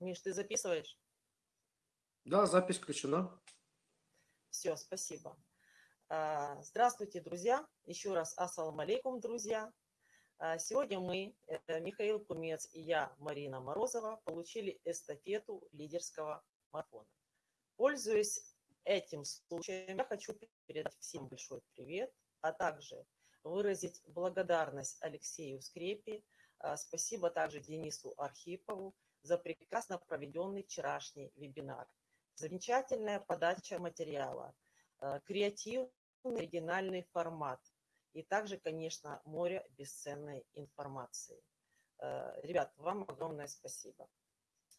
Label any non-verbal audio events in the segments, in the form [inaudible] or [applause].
Миш, ты записываешь? Да, запись включена. Все, спасибо. А, здравствуйте, друзья. Еще раз ассалам алейкум, друзья. А, сегодня мы, это Михаил Кумец и я, Марина Морозова, получили эстафету лидерского марафона. Пользуясь этим случаем, я хочу передать всем большой привет, а также выразить благодарность Алексею Скрепе, а, спасибо также Денису Архипову за прекрасно проведенный вчерашний вебинар. Замечательная подача материала, креативный оригинальный формат и также, конечно, море бесценной информации. Ребят, вам огромное спасибо.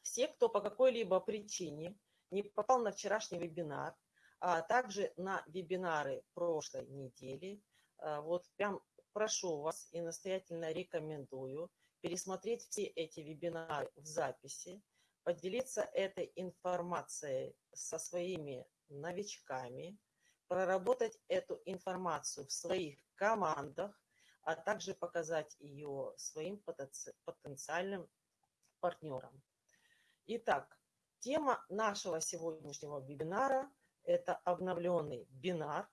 Все, кто по какой-либо причине не попал на вчерашний вебинар, а также на вебинары прошлой недели, вот прям прошу вас и настоятельно рекомендую пересмотреть все эти вебинары в записи, поделиться этой информацией со своими новичками, проработать эту информацию в своих командах, а также показать ее своим потенциальным партнерам. Итак, тема нашего сегодняшнего вебинара – это обновленный бинар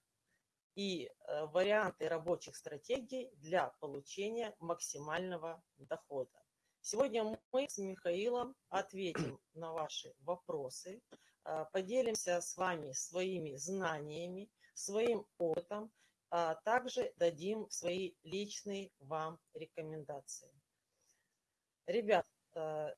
и э, варианты рабочих стратегий для получения максимального дохода. Сегодня мы с Михаилом ответим [clears throat] на ваши вопросы, а, поделимся с вами своими знаниями, своим опытом, а также дадим свои личные вам рекомендации. Ребят, а,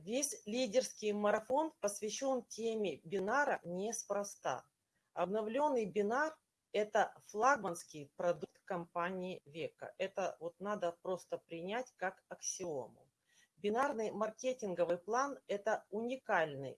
весь лидерский марафон посвящен теме бинара неспроста. Обновленный бинар – это флагманский продукт компании века. Это вот надо просто принять как аксиому. Бинарный маркетинговый план – это уникальный,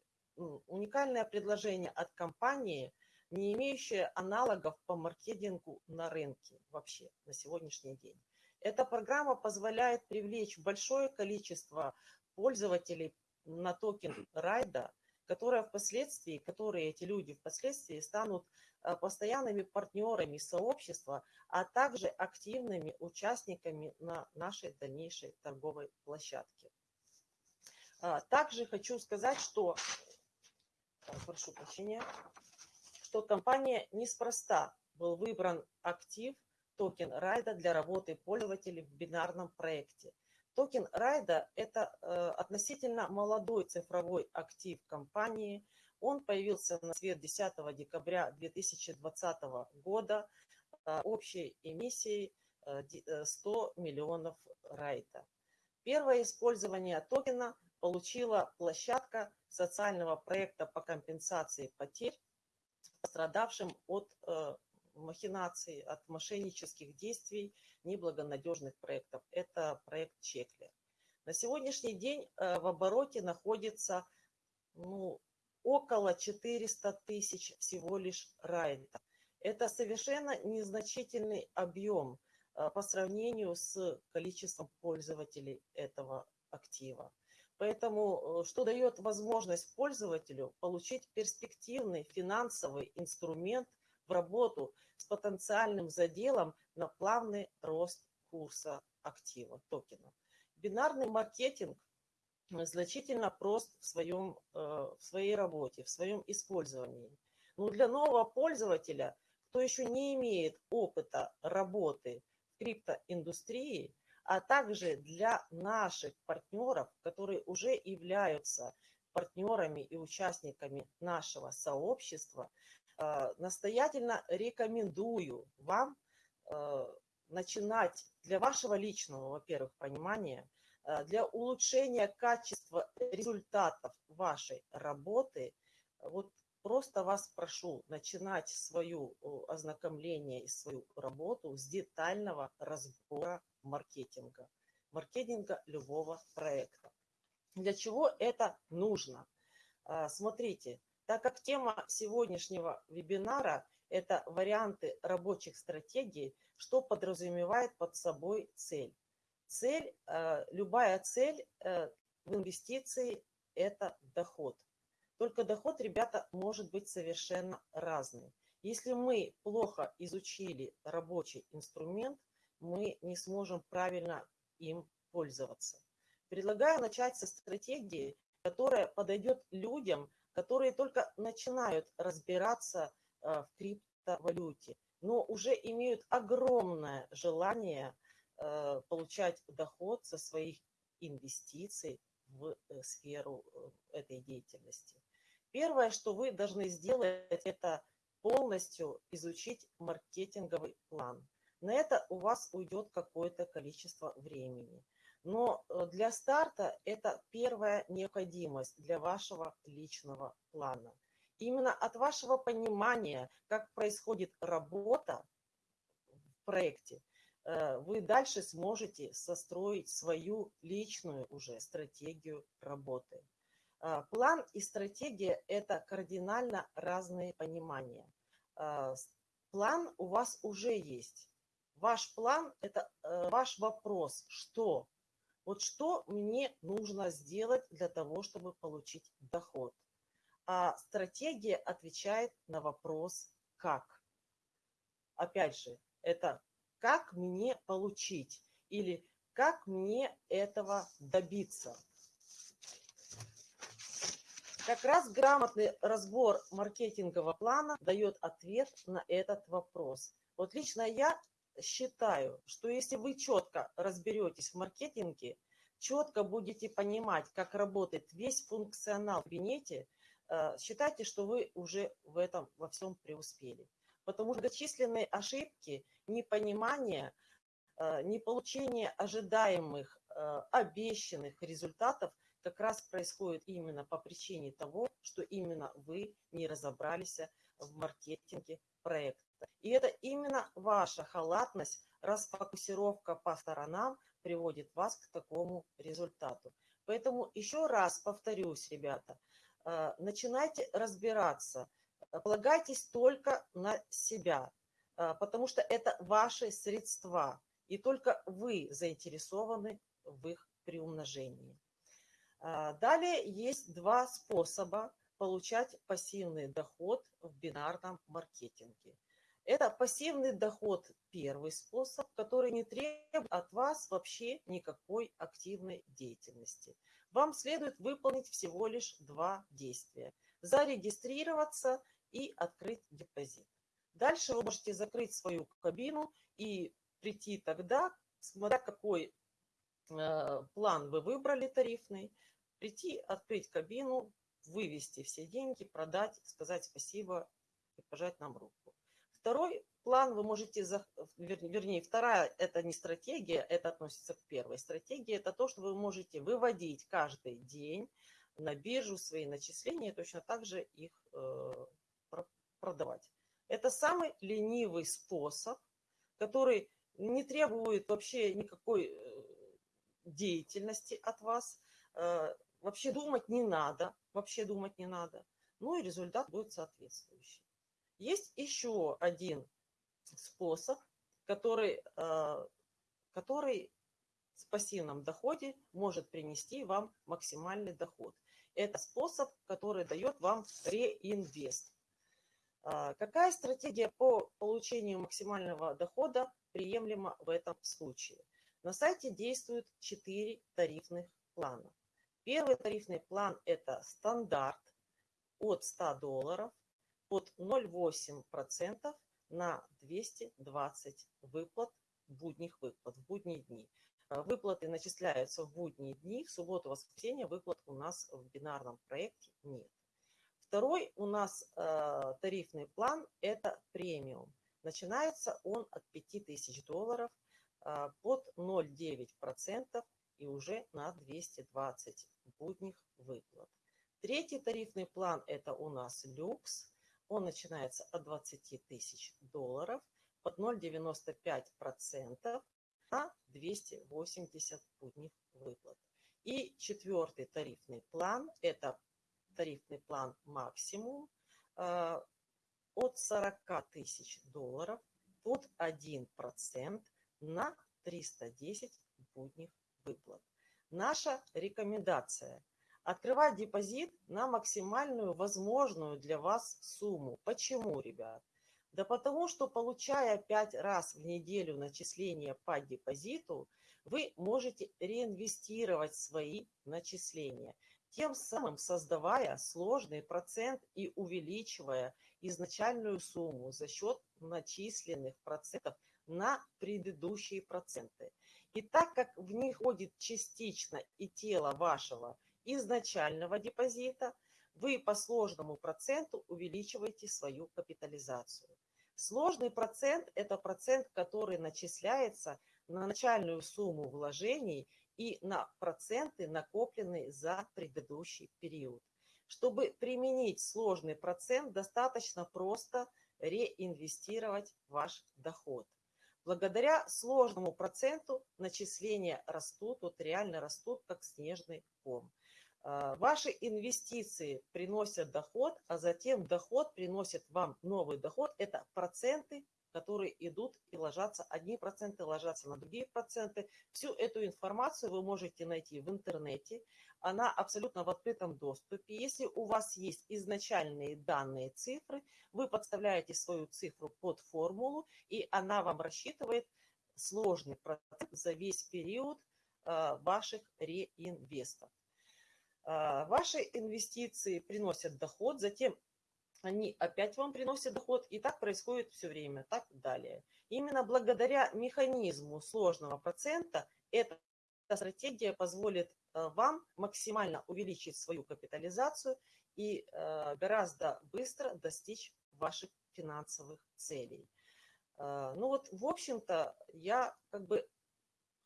уникальное предложение от компании, не имеющее аналогов по маркетингу на рынке вообще на сегодняшний день. Эта программа позволяет привлечь большое количество пользователей на токен райда, которые впоследствии, которые эти люди впоследствии станут э, постоянными партнерами сообщества, а также активными участниками на нашей дальнейшей торговой площадке. А, также хочу сказать, что, прошу прощения, что компания неспроста был выбран актив токен райда для работы пользователей в бинарном проекте. Токен райда – это э, относительно молодой цифровой актив компании. Он появился на свет 10 декабря 2020 года э, общей эмиссией э, 100 миллионов райда. Первое использование токена получила площадка социального проекта по компенсации потерь пострадавшим от э, махинаций, от мошеннических действий неблагонадежных проектов. Это проект Чеклер. На сегодняшний день э, в обороте находится ну, около 400 тысяч всего лишь райдов. Это совершенно незначительный объем э, по сравнению с количеством пользователей этого актива. Поэтому, э, что дает возможность пользователю получить перспективный финансовый инструмент в работу с потенциальным заделом на плавный рост курса актива, токена. Бинарный маркетинг значительно прост в, своем, э, в своей работе, в своем использовании. Но для нового пользователя, кто еще не имеет опыта работы в криптоиндустрии, а также для наших партнеров, которые уже являются партнерами и участниками нашего сообщества, настоятельно рекомендую вам э, начинать для вашего личного, во-первых, понимания, э, для улучшения качества результатов вашей работы, вот просто вас прошу начинать свое ознакомление и свою работу с детального разбора маркетинга, маркетинга любого проекта. Для чего это нужно? Смотрите, так как тема сегодняшнего вебинара – это варианты рабочих стратегий, что подразумевает под собой цель. Цель, а, любая цель э, в инвестиции – это доход. Только доход, ребята, может быть совершенно разный. Если мы плохо изучили рабочий инструмент, мы не сможем правильно им пользоваться. Предлагаю начать со стратегии, которая подойдет людям, которые только начинают разбираться э, в криптовалюте, но уже имеют огромное желание э, получать доход со своих инвестиций в э, сферу этой деятельности. Первое, что вы должны сделать, это полностью изучить маркетинговый план. На это у вас уйдет какое-то количество времени. Но э, для старта это первая необходимость для вашего личного плана. Именно от вашего понимания, как происходит работа в проекте, э, вы дальше сможете состроить свою личную уже стратегию работы. А, план и стратегия – это кардинально разные понимания. План у вас уже есть. Ваш план – это э, ваш вопрос, что вот что мне нужно сделать для того, чтобы получить доход? А стратегия отвечает на вопрос «как?». Опять же, это «как мне получить?» или «как мне этого добиться?». Как раз грамотный разбор маркетингового плана дает ответ на этот вопрос. Вот лично я считаю, что если вы четко разберетесь в маркетинге, четко будете понимать, как работает весь функционал в кабинете, э, считайте, что вы уже в этом во всем преуспели. Потому что многочисленные ошибки, непонимание, э, неполучение ожидаемых, э, обещанных результатов как раз происходит именно по причине того, что именно вы не разобрались в маркетинге проекта. И это именно ваша халатность, расфокусировка по сторонам приводит вас к такому результату. Поэтому еще раз повторюсь, ребята, э, начинайте разбираться, полагайтесь только на себя, э, потому что это ваши средства, и только вы заинтересованы в их приумножении. Э, далее есть два способа получать пассивный доход в бинарном маркетинге. Это пассивный доход, первый способ, который не требует от вас вообще никакой активной деятельности. Вам следует выполнить всего лишь два действия. Зарегистрироваться и открыть депозит. Дальше вы можете закрыть свою кабину и прийти тогда, смотря какой э, план вы выбрали тарифный, прийти, открыть кабину, вывести все деньги, продать, сказать спасибо и пожать нам руку. Второй план вы можете, вернее, вторая, это не стратегия, это относится к первой. Стратегия – это то, что вы можете выводить каждый день на биржу свои начисления, точно так же их э, продавать. Это самый ленивый способ, который не требует вообще никакой э, деятельности от вас. Э, вообще думать не надо, вообще думать не надо. Ну и результат будет соответствующий. Есть еще один способ, который, э, который в пассивном доходе может принести вам максимальный доход. Это способ, который дает вам реинвест. А, какая стратегия по получению максимального дохода приемлема в этом случае? На сайте действуют 4 тарифных плана. Первый тарифный план – это стандарт от 100 долларов – под 0,8% на 220 выплат, будних выплат, в будние дни. Э, выплаты начисляются в будние дни, в субботу, воскресенье выплат у нас в бинарном проекте нет. Второй у нас э, тарифный план – это премиум. Начинается он от 5000 долларов э, под 0,9% и уже на 220 будних выплат. Третий тарифный план – это у нас люкс. Он начинается от 20 тысяч долларов под 0,95% на 280 будних выплат. И четвертый тарифный план – это тарифный план максимум э, от 40 тысяч долларов под 1% на 310 будних выплат. Наша рекомендация – открывать депозит на максимальную возможную для вас сумму. Почему, ребят? Да потому что, получая 5 раз в неделю начисления по депозиту, вы можете реинвестировать свои начисления. тем самым создавая сложный процент и увеличивая изначальную сумму за счет начисленных процентов на предыдущие проценты. И так как в них входит частично и тело вашего изначального депозита, вы по сложному проценту увеличиваете свою капитализацию. Сложный процент – это процент, который начисляется на начальную сумму вложений и на проценты, накопленные за предыдущий период. Чтобы применить сложный процент, достаточно просто реинвестировать ваш доход. Благодаря сложному проценту начисления растут, вот реально растут, как снежный ком. А, ваши инвестиции приносят доход, а затем доход приносит вам новый доход. Это проценты, которые идут и ложатся. Одни проценты ложатся на другие проценты. Всю эту информацию вы можете найти в интернете. Она абсолютно в открытом доступе. Если у вас есть изначальные данные цифры, вы подставляете свою цифру под формулу, и она вам рассчитывает сложный процент за весь период а, ваших реинвестов. А, ваши инвестиции приносят доход, затем они опять вам приносят доход, и так происходит все время, так далее. Именно благодаря механизму сложного процента эта стратегия позволит а, вам максимально увеличить свою капитализацию и а, гораздо быстро достичь ваших финансовых целей. Ну вот, в общем-то, я как бы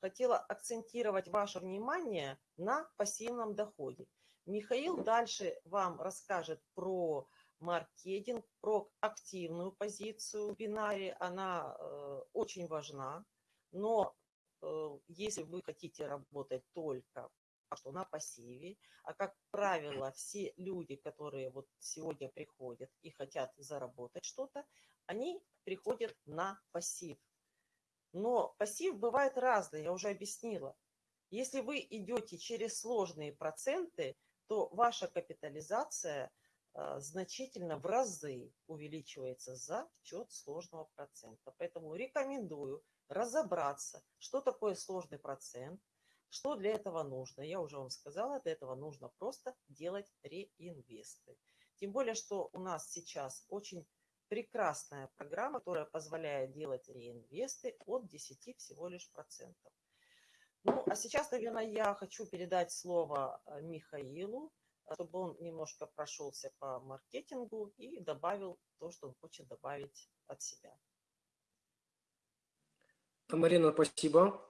хотела акцентировать ваше внимание на пассивном доходе. Михаил дальше вам расскажет про маркетинг, про активную позицию в бинаре. Она э, очень важна, но э, если вы хотите работать только что на пассиве, а как правило все люди, которые вот сегодня приходят и хотят заработать что-то, они приходят на пассив. Но пассив бывает разный, я уже объяснила. Если вы идете через сложные проценты, то ваша капитализация а, значительно в разы увеличивается за счет сложного процента. Поэтому рекомендую разобраться, что такое сложный процент, что для этого нужно. Я уже вам сказала, для этого нужно просто делать реинвесты. Тем более, что у нас сейчас очень прекрасная программа, которая позволяет делать реинвесты от 10 всего лишь процентов. Ну, а сейчас, наверное, я хочу передать слово э, Михаилу, чтобы он немножко прошелся по маркетингу и добавил то, что он хочет добавить от себя. Марина, спасибо.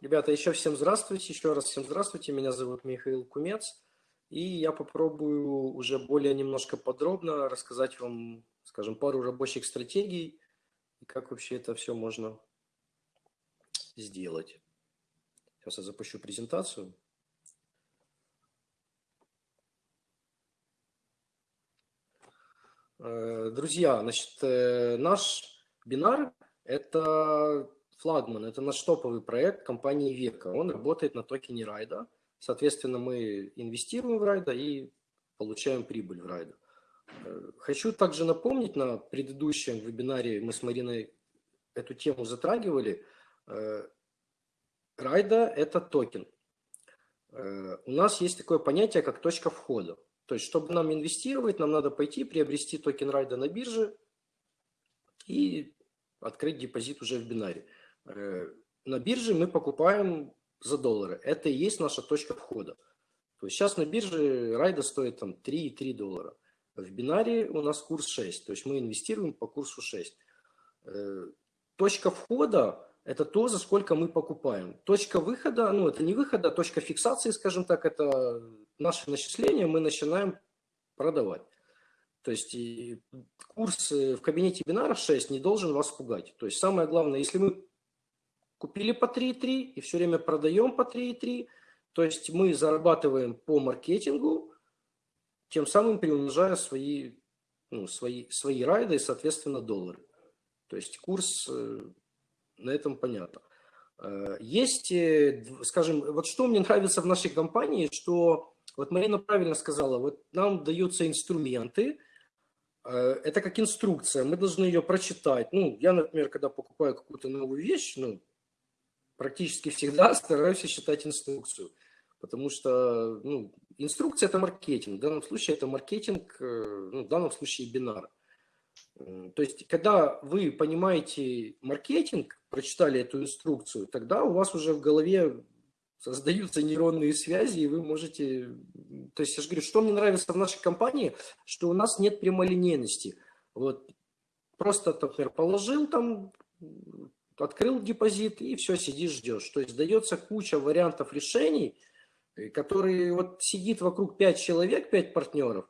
Ребята, еще всем здравствуйте, еще раз всем здравствуйте. Меня зовут Михаил Кумец. И я попробую уже более немножко подробно рассказать вам скажем, пару рабочих стратегий и как вообще это все можно сделать. Сейчас я запущу презентацию. Э, друзья, значит, э, наш бинар – это флагман, это наш топовый проект компании Века. Он работает на токене Райда. Соответственно, мы инвестируем в Райда и получаем прибыль в Райда. Хочу также напомнить, на предыдущем вебинаре мы с Мариной эту тему затрагивали. Э, Райда – это токен. Э, у нас есть такое понятие, как точка входа. То есть, чтобы нам инвестировать, нам надо пойти приобрести токен Райда на бирже и открыть депозит уже в бинаре. Э, на бирже мы покупаем за доллары. Это и есть наша точка входа. То есть сейчас на бирже Райда стоит там 3,3 доллара. В бинаре у нас курс 6, то есть мы инвестируем по курсу 6. Э, точка входа – это то, за сколько мы покупаем. Точка выхода, ну это не выхода, а точка фиксации, скажем так, это наше начисление, мы начинаем продавать. То есть курс в кабинете бинаров 6 не должен вас пугать. То есть самое главное, если мы купили по 3,3 и все время продаем по 3,3, то есть мы зарабатываем по маркетингу, тем самым приумножая свои, ну, свои, свои райды и, соответственно, доллары. То есть курс э, на этом понятно. Э, есть, э, скажем, вот что мне нравится в нашей компании, что, вот Марина правильно сказала, вот нам даются инструменты, это как инструкция, мы должны ее прочитать. Ну, я, например, когда покупаю какую-то новую вещь, ну, практически всегда [laughs] стараюсь читать инструкцию, потому что, ну, инструкция – это маркетинг. В данном случае это маркетинг, э, ну, в данном случае бинар. То есть, когда вы понимаете маркетинг, прочитали эту инструкцию, тогда у вас уже в голове создаются нейронные связи, и вы можете... То есть, я же говорю, что мне нравится в нашей компании, что у нас нет прямолинейности. Вот просто, например, положил там, открыл депозит, и все, сидишь, ждешь. То есть, дается куча вариантов решений, которые вот сидит вокруг 5 человек, 5 партнеров,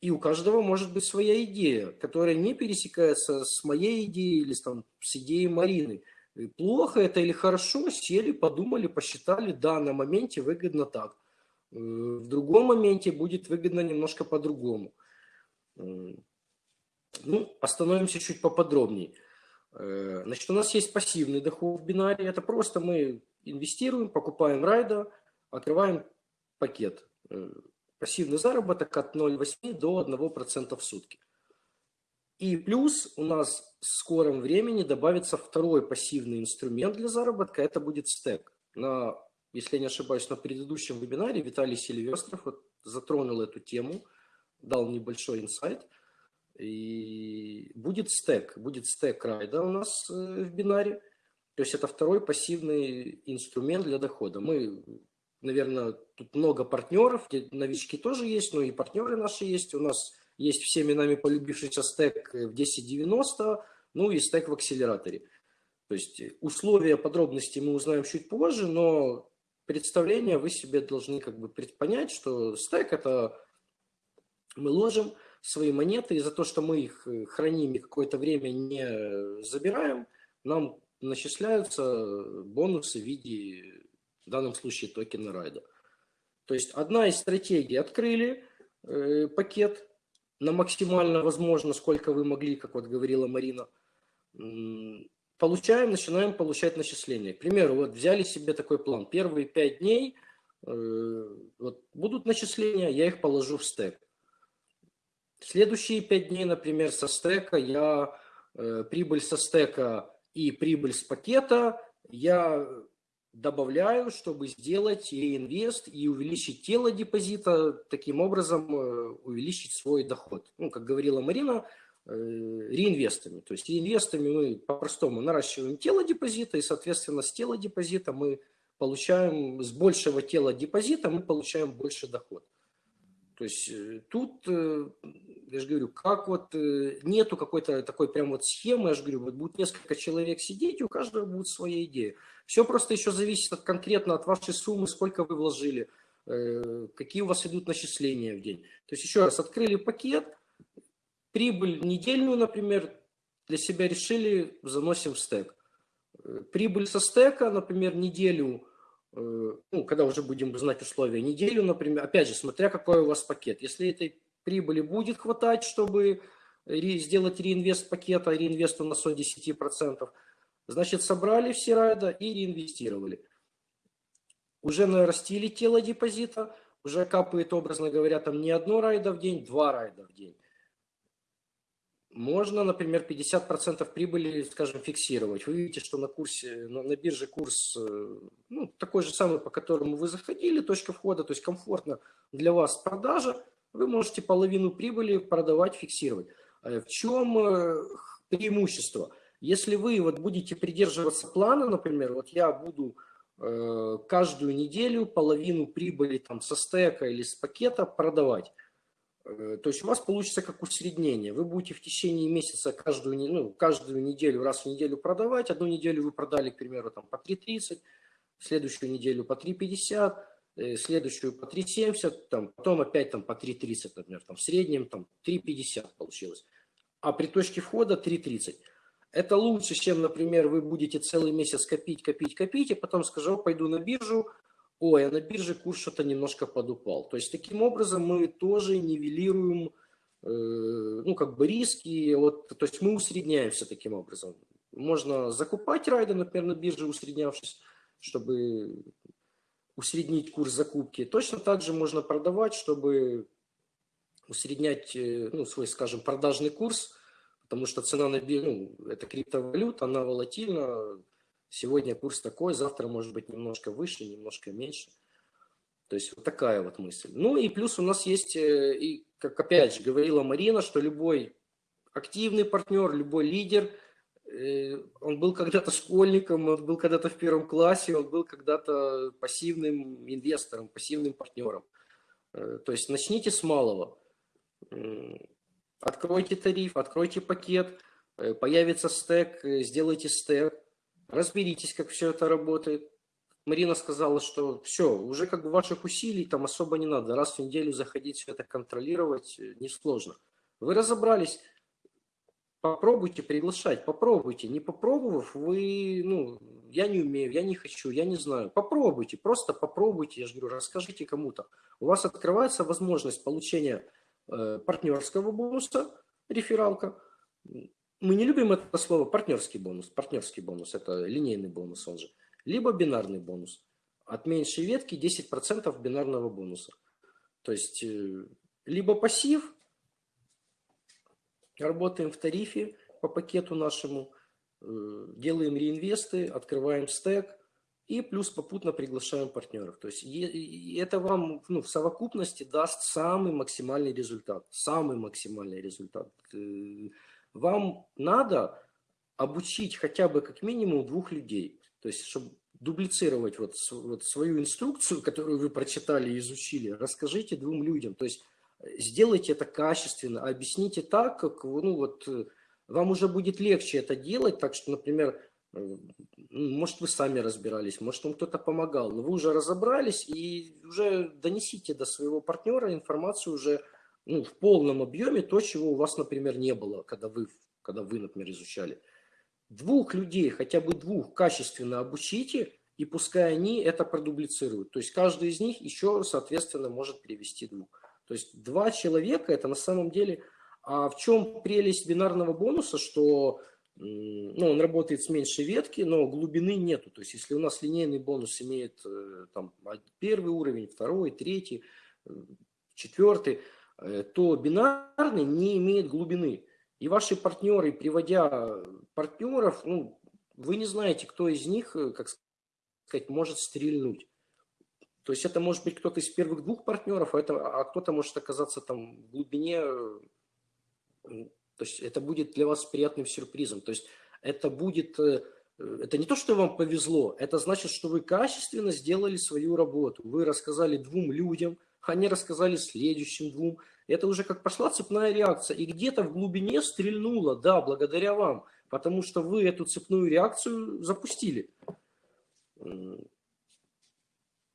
и у каждого может быть своя идея, которая не пересекается с моей идеей или там, с идеей Марины. И плохо это или хорошо, сели, подумали, посчитали, да, на моменте выгодно так. Э, в другом моменте будет выгодно немножко по-другому. Ну, остановимся чуть поподробнее. Э, значит, у нас есть пассивный доход в бинаре. Это просто мы инвестируем, покупаем райда, открываем пакет. Э, пассивный заработок от 0,8 до 1% в сутки. И плюс у нас в скором времени добавится второй пассивный инструмент для заработка, это будет стек. На, если я не ошибаюсь, на предыдущем вебинаре Виталий Сильвестров вот затронул эту тему, дал небольшой инсайт. И будет стек, будет стек райда у нас э, в бинаре. То есть это второй пассивный инструмент для дохода. Мы наверное, тут много партнеров, новички тоже есть, но и партнеры наши есть. У нас есть всеми нами полюбившийся стек в 1090, ну и стек в акселераторе. То есть условия, подробности мы узнаем чуть позже, но представление вы себе должны как бы понять, что стек это мы ложим свои монеты, и за то, что мы их э, храним и какое-то время не забираем, нам начисляются бонусы в виде в данном случае токена райда. То есть одна из стратегий открыли э, пакет на максимально возможно, сколько вы могли, как вот говорила Марина, получаем, начинаем получать начисления. К примеру, вот взяли себе такой план. Первые пять дней э, вот, будут начисления, я их положу в стек. Следующие пять дней, например, со стека я э, прибыль со стека и прибыль с пакета я добавляю, чтобы сделать реинвест и увеличить тело депозита, таким образом э, увеличить свой доход. Ну, как говорила Марина, э, реинвестами. То есть реинвестами мы по-простому наращиваем тело депозита, и, соответственно, с тела депозита мы получаем, с большего тела депозита мы получаем больше доход. То есть э, тут, я же говорю, как вот нету какой-то такой прям вот схемы, я же говорю, вот будет несколько человек сидеть, и у каждого будет своя идея. Все просто еще зависит от, конкретно от вашей суммы, сколько вы вложили, э, какие у вас идут начисления в день. То есть еще раз, открыли пакет, прибыль недельную, например, для себя решили, заносим в стек. Э, прибыль со стека, например, неделю, э, ну, когда уже будем знать условия, неделю, например, опять же, смотря какой у вас пакет. Если этой прибыли будет хватать, чтобы сделать реинвест пакета, реинвест у нас от 10%, Значит, собрали все райда и реинвестировали. Уже нарастили тело депозита, уже капает, образно говоря, там не одно райда в день, два райда в день. Можно, например, 50% прибыли, скажем, фиксировать. Вы видите, что на курсе, на, бирже курс э, ну, такой же самый, по которому вы заходили, точка входа, то есть комфортно для вас продажа. Вы можете половину прибыли продавать, фиксировать. Э, в чем э, преимущество? Если вы вот будете придерживаться плана, например, вот я буду э, каждую неделю половину прибыли там со стека или с пакета продавать, то есть у вас получится как усреднение. Вы будете в течение месяца каждую, ну, каждую неделю, раз в неделю продавать. Одну неделю вы продали, к примеру, там, по 3.30, следующую неделю по 3.50, э, следующую по 3.70, там, потом опять там, по 3.30, например, там, в среднем там, 3.50 получилось. А при точке входа 3.30. Это лучше, чем, например, вы будете целый месяц копить, копить, копить, и потом скажу, пойду на биржу, ой, а на бирже курс что-то немножко подупал. То есть таким образом мы тоже нивелируем, э, ну, как бы риски, вот, то есть мы усредняемся таким образом. Можно закупать райды, например, на бирже усреднявшись, чтобы усреднить курс закупки. Точно так же можно продавать, чтобы усреднять э, ну, свой, скажем, продажный курс – потому что цена на ну, это криптовалюта, она волатильна. Сегодня курс такой, завтра может быть немножко выше, немножко меньше. То есть вот такая вот мысль. Ну и плюс у нас есть, э, и, как опять же говорила Марина, что любой активный партнер, любой лидер, э, он был когда-то школьником, он был когда-то в первом классе, он был когда-то пассивным инвестором, пассивным партнером. Э, то есть начните с малого. Откройте тариф, откройте пакет, появится стек, сделайте стек, разберитесь, как все это работает. Марина сказала, что все, уже как бы ваших усилий там особо не надо. Раз в неделю заходить, все это контролировать э, несложно. Вы разобрались, попробуйте приглашать, попробуйте. Не попробовав, вы, ну, я не умею, я не хочу, я не знаю. Попробуйте, просто попробуйте, я же говорю, расскажите кому-то. У вас открывается возможность получения э, партнерского бонуса, рефералка. Мы не любим это слово партнерский бонус. Партнерский бонус – это линейный бонус, он же либо бинарный бонус. От меньшей ветки 10% бинарного бонуса. То есть э, либо пассив, работаем в тарифе по пакету нашему, э, делаем реинвесты, открываем стек и плюс попутно приглашаем партнеров. То есть это вам ну, в совокупности даст самый максимальный результат. Самый максимальный результат. Вам надо обучить хотя бы как минимум двух людей. То есть, чтобы дублицировать вот, вот свою инструкцию, которую вы прочитали и изучили, расскажите двум людям. То есть, э, сделайте это качественно, объясните так, как ну, вот, э, вам уже будет легче это делать. Так что, например, э, может, вы сами разбирались, может, вам кто-то помогал, но вы уже разобрались и уже донесите до своего партнера информацию уже ну, в полном объеме, то, чего у вас, например, не было, когда вы, когда вы например, изучали двух людей, хотя бы двух, качественно обучите, и пускай они это продублицируют. То есть каждый из них еще, соответственно, может перевести двух. То есть два человека, это на самом деле... А в чем прелесть бинарного бонуса, что ну, он работает с меньшей ветки, но глубины нету. То есть если у нас линейный бонус имеет э, там, первый уровень, второй, третий, э, четвертый, то бинарный не имеет глубины. И ваши партнеры, приводя партнеров, ну, вы не знаете, кто из них, э, как сказать, может стрельнуть. То есть это может быть кто-то из первых двух партнеров, а, а кто-то может оказаться там в глубине. Э, то есть это будет для вас приятным сюрпризом. То есть это будет, э, это не то, что вам повезло, это значит, что вы качественно сделали свою работу. Вы рассказали двум людям, они рассказали следующим двум, это уже как пошла цепная реакция. И где-то в глубине стрельнуло, да, благодаря вам. Потому что вы эту цепную реакцию запустили.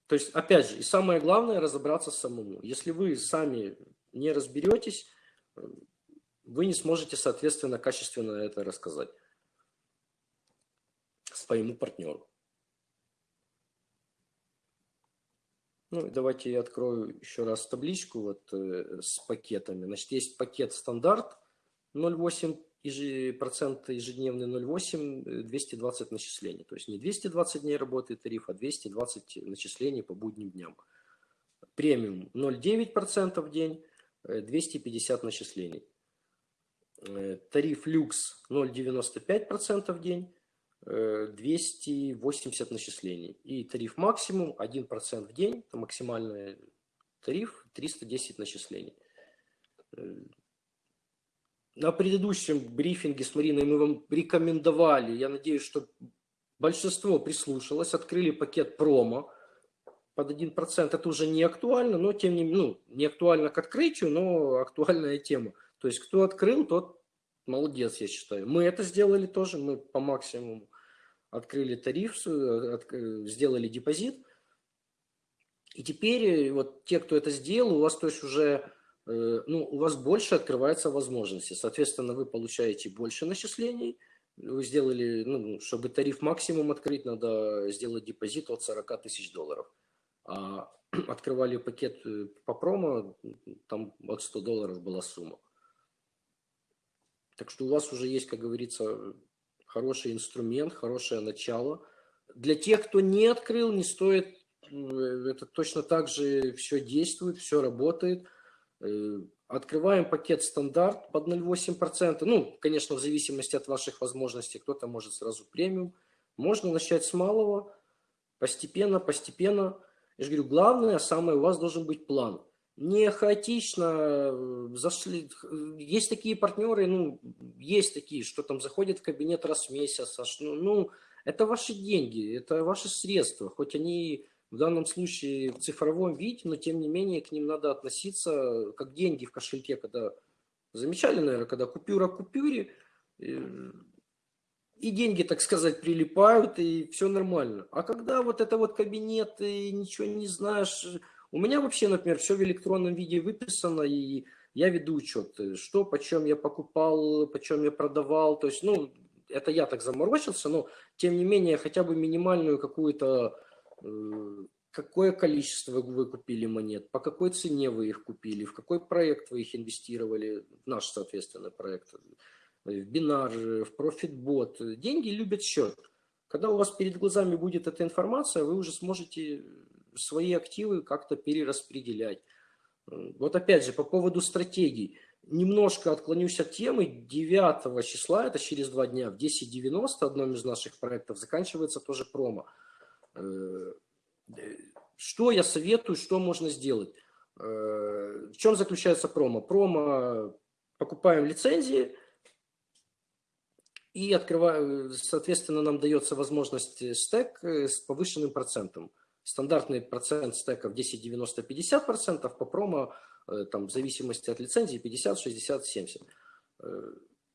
То есть, опять же, и самое главное разобраться самому. Если вы сами не разберетесь, вы не сможете, соответственно, качественно это рассказать своему партнеру. Ну, давайте я открою еще раз табличку вот э, с пакетами. Значит, есть пакет стандарт 0,8 процент ежедневный 0,8, 220 э, начислений. То есть не 220 дней работает тариф, а 220 начислений по будним дням. Премиум 0,9% в день, 250 э, начислений. Тариф люкс 0,95% в день, 280 э, начислений. И тариф максимум 1% в день, это максимальный тариф 310 начислений. Э, на предыдущем брифинге с Мариной мы вам рекомендовали, я надеюсь, что большинство прислушалось, открыли пакет промо под 1%. Это уже не актуально, но тем не менее, ну, не актуально к открытию, но актуальная тема. То есть кто открыл, тот молодец, я считаю. Мы это сделали тоже, мы по максимуму открыли тариф, э, сделали депозит. И теперь э, вот те, кто это сделал, у вас то есть уже, э, ну, у вас больше открывается возможности. Соответственно, вы получаете больше начислений. Вы сделали, ну, чтобы тариф максимум открыть, надо сделать депозит от 40 тысяч долларов. А [clears throat] открывали пакет по промо, там от 100 долларов была сумма. Так что у вас уже есть, как говорится, хороший инструмент, хорошее начало. Для тех, кто не открыл, не стоит, это точно так же все действует, все работает. Э, открываем пакет стандарт под 0,8%. Ну, конечно, в зависимости от ваших возможностей, кто-то может сразу премиум. Можно начать с малого, постепенно, постепенно. Я же говорю, главное, самое, у вас должен быть план. Не хаотично э, зашли. Есть такие партнеры, ну, есть такие, что там заходят в кабинет раз в месяц. Аж, ну, ну, это ваши деньги, это ваши средства. Хоть они в данном случае в цифровом виде, но тем не менее к ним надо относиться как деньги в кошельке, когда замечали, наверное, когда купюра купюре, э, и деньги, так сказать, прилипают, и все нормально. А когда вот это вот кабинет, и ничего не знаешь, у меня вообще, например, все в электронном виде выписано, и я веду учет, что, почем я покупал, почем я продавал, то есть, ну, это я так заморочился, но, тем не менее, хотя бы минимальную какую-то, э, какое количество вы купили монет, по какой цене вы их купили, в какой проект вы их инвестировали, наш, соответственно, проект, в бинар, в профитбот. Деньги любят счет. Когда у вас перед глазами будет эта информация, вы уже сможете свои активы как-то перераспределять. Вот опять же, по поводу стратегий. Немножко отклонюсь от темы. 9 числа, это через два дня, в 10.90, одном из наших проектов, заканчивается тоже промо. Э, что я советую, что можно сделать? Э, в чем заключается промо? Промо покупаем лицензии, и открываю, соответственно, нам дается возможность э, стек с повышенным процентом. Стандартный процент стеков 10, 90, 50 процентов, по промо, э, там, в зависимости от лицензии, 50, 60, 70.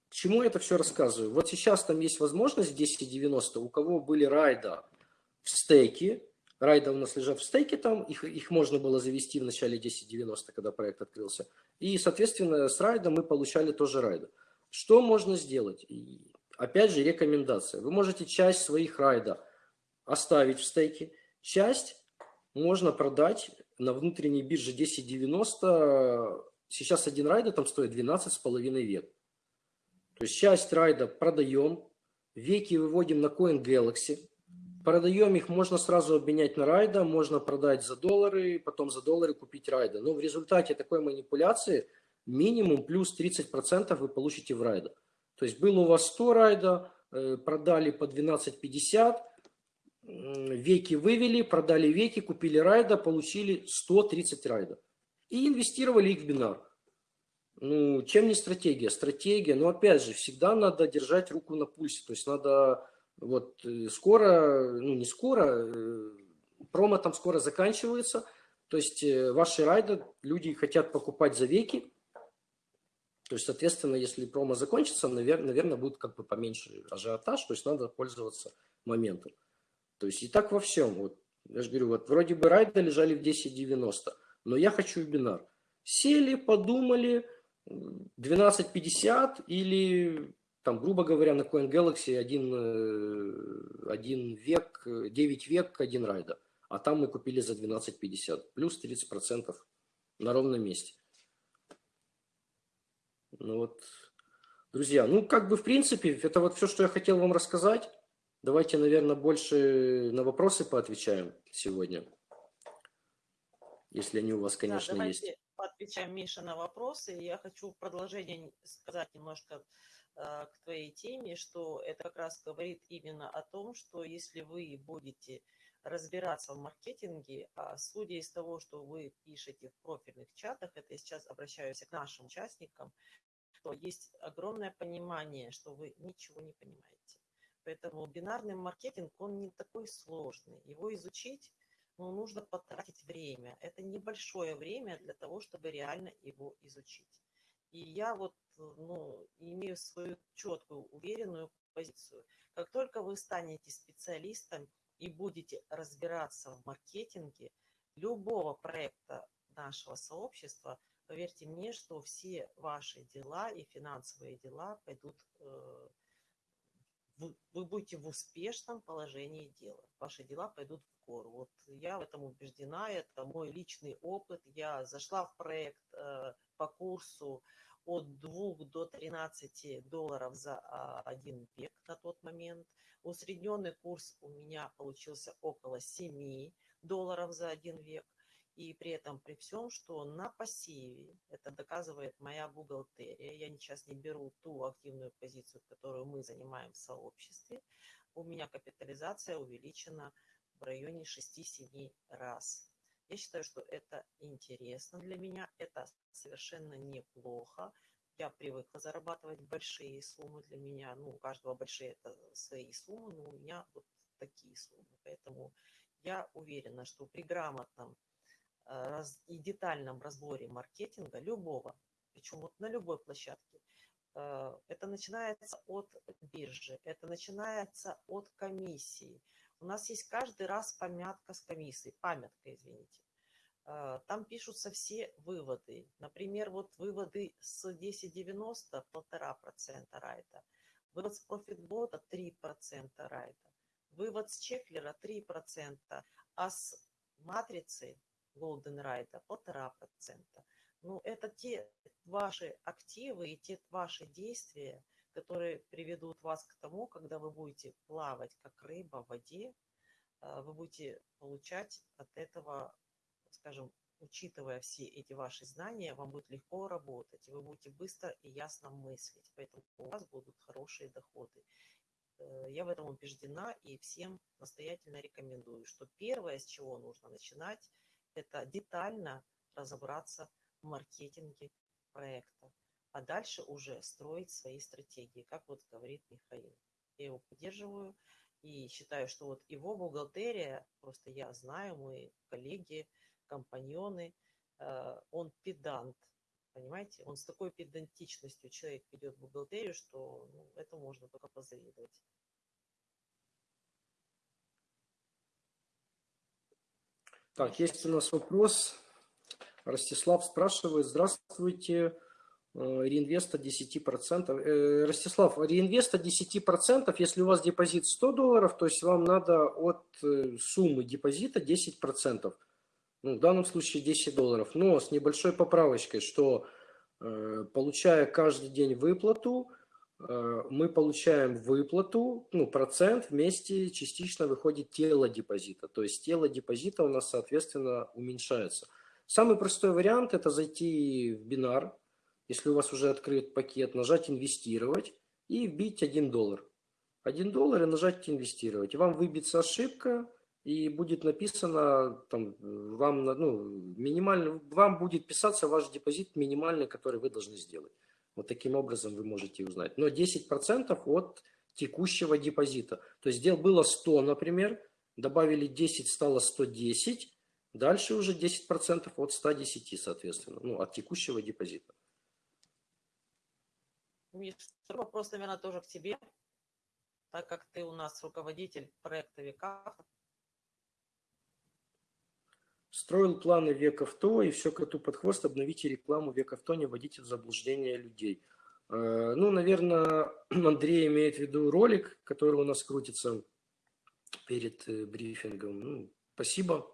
К чему это все рассказываю? Вот сейчас там есть возможность 10, 90, у кого были райда в стейке, райда у нас лежат в стейке там, их, их можно было завести в начале 10.90, когда проект открылся. И, соответственно, с райда мы получали тоже райда. Что можно сделать? опять же, рекомендация. Вы можете часть своих райда оставить в стейке, часть можно продать на внутренней бирже 1090. Сейчас один райда там стоит 12,5 век. То есть часть райда продаем, веки выводим на Coin Galaxy, продаем их, можно сразу обменять на райда, можно продать за доллары, потом за доллары купить райда. Но в результате такой манипуляции минимум плюс 30% вы получите в райда. То есть было у вас 100 райда, э, продали по 12.50, веки вывели, продали веки, купили райда, получили 130 райда. И инвестировали их в бинар. Ну, чем не стратегия? Стратегия, но опять же, всегда надо держать руку на пульсе. То есть надо вот э, скоро, ну не скоро, э, промо там скоро заканчивается. То есть ваши райды люди хотят покупать за веки, то есть, соответственно, если промо закончится, наверное, будет как бы поменьше ажиотаж, то есть надо пользоваться моментом. То есть и так во всем. Вот, я же говорю, вот вроде бы райды лежали в 10.90, но я хочу в бинар. Сели, подумали, 12.50 или, там, грубо говоря, на Coin Galaxy один, э, один век, 9 век, один райда. А там мы купили за 12.50, плюс 30% на ровном месте. Ну вот, друзья, ну как бы в принципе, это вот все, что я хотел вам рассказать. Давайте, наверное, больше на вопросы поотвечаем сегодня. Если они у вас, конечно, да, давайте есть. поотвечаем, Миша, на вопросы. Я хочу в продолжение сказать немножко э, к твоей теме, что это как раз говорит именно о том, что если вы будете разбираться в маркетинге, а судя из того, что вы пишете в профильных чатах, это я сейчас обращаюсь к нашим участникам, что есть огромное понимание, что вы ничего не понимаете. Поэтому бинарный маркетинг, он не такой сложный. Его изучить ну, нужно потратить время. Это небольшое время для того, чтобы реально его изучить. И я вот ну, имею свою четкую, уверенную позицию. Как только вы станете специалистом и будете разбираться в маркетинге любого проекта нашего сообщества – Поверьте мне, что все ваши дела и финансовые дела пойдут, э, вы будете в успешном положении дела. Ваши дела пойдут в гору. Вот я в этом убеждена, это мой личный опыт. Я зашла в проект э, по курсу от 2 до 13 долларов за а, один век на тот момент. Усредненный курс у меня получился около 7 долларов за один век. И при этом, при всем, что на пассиве, это доказывает моя бухгалтерия, я сейчас не беру ту активную позицию, которую мы занимаем в сообществе, у меня капитализация увеличена в районе 6-7 раз. Я считаю, что это интересно для меня, это совершенно неплохо. Я привыкла зарабатывать большие суммы для меня. Ну, у каждого большие это свои суммы, но у меня вот такие суммы. Поэтому я уверена, что при грамотном э, и детальном разборе маркетинга любого, причем вот на любой площадке, э, это начинается от биржи, это начинается от комиссии. У нас есть каждый раз помятка с комиссией, памятка, извините. Э, там пишутся все выводы. Например, вот выводы с 10.90 1,5% райта, вывод с профитбота 3% райта, вывод с чеклера 3%, а с матрицы Golden Райта 1,5%. Ну, это те ваши активы и те ваши действия, которые приведут вас к тому, когда вы будете плавать как рыба в воде, э, вы будете получать от этого скажем, учитывая все эти ваши знания, вам будет легко работать, вы будете быстро и ясно мыслить, поэтому у вас будут хорошие доходы. Э, я в этом убеждена и всем настоятельно рекомендую, что первое, с чего нужно начинать, это детально разобраться в маркетинге проекта, а дальше уже строить свои стратегии, как вот говорит Михаил. Я его поддерживаю и считаю, что вот его бухгалтерия, просто я знаю, мы коллеги, компаньоны, э, он педант, понимаете? Он с такой педантичностью человек ведет бухгалтерию, что ну, это можно только позавидовать. Так, есть у нас вопрос. Ростислав спрашивает, здравствуйте, э, реинвеста 10%. Э, Ростислав, реинвеста 10%, если у вас депозит 100 долларов, то есть вам надо от суммы депозита 10% ну, в данном случае 10 долларов, но с небольшой поправочкой, что э, получая каждый день выплату, э, мы получаем выплату, ну, процент вместе частично выходит тело депозита, то есть тело депозита у нас, соответственно, уменьшается. Самый простой вариант – это зайти в бинар, если у вас уже открыт пакет, нажать «Инвестировать» и вбить 1 доллар. 1 доллар и нажать «Инвестировать». Вам выбьется ошибка, и будет написано там вам ну, минимально вам будет писаться ваш депозит минимальный, который вы должны сделать. Вот таким образом вы можете узнать. Но 10% от текущего депозита. То есть дел было 100, например, добавили 10, стало 110, дальше уже 10% от 110, соответственно, ну, от текущего депозита. вопрос, наверное, тоже к тебе, так как ты у нас руководитель проекта Века. Строил планы век авто, и все коту под хвост, обновите рекламу век авто, не вводите в заблуждение людей. Э, ну, наверное, [clears throat] Андрей имеет в виду ролик, который у нас крутится перед э, брифингом. Ну, спасибо.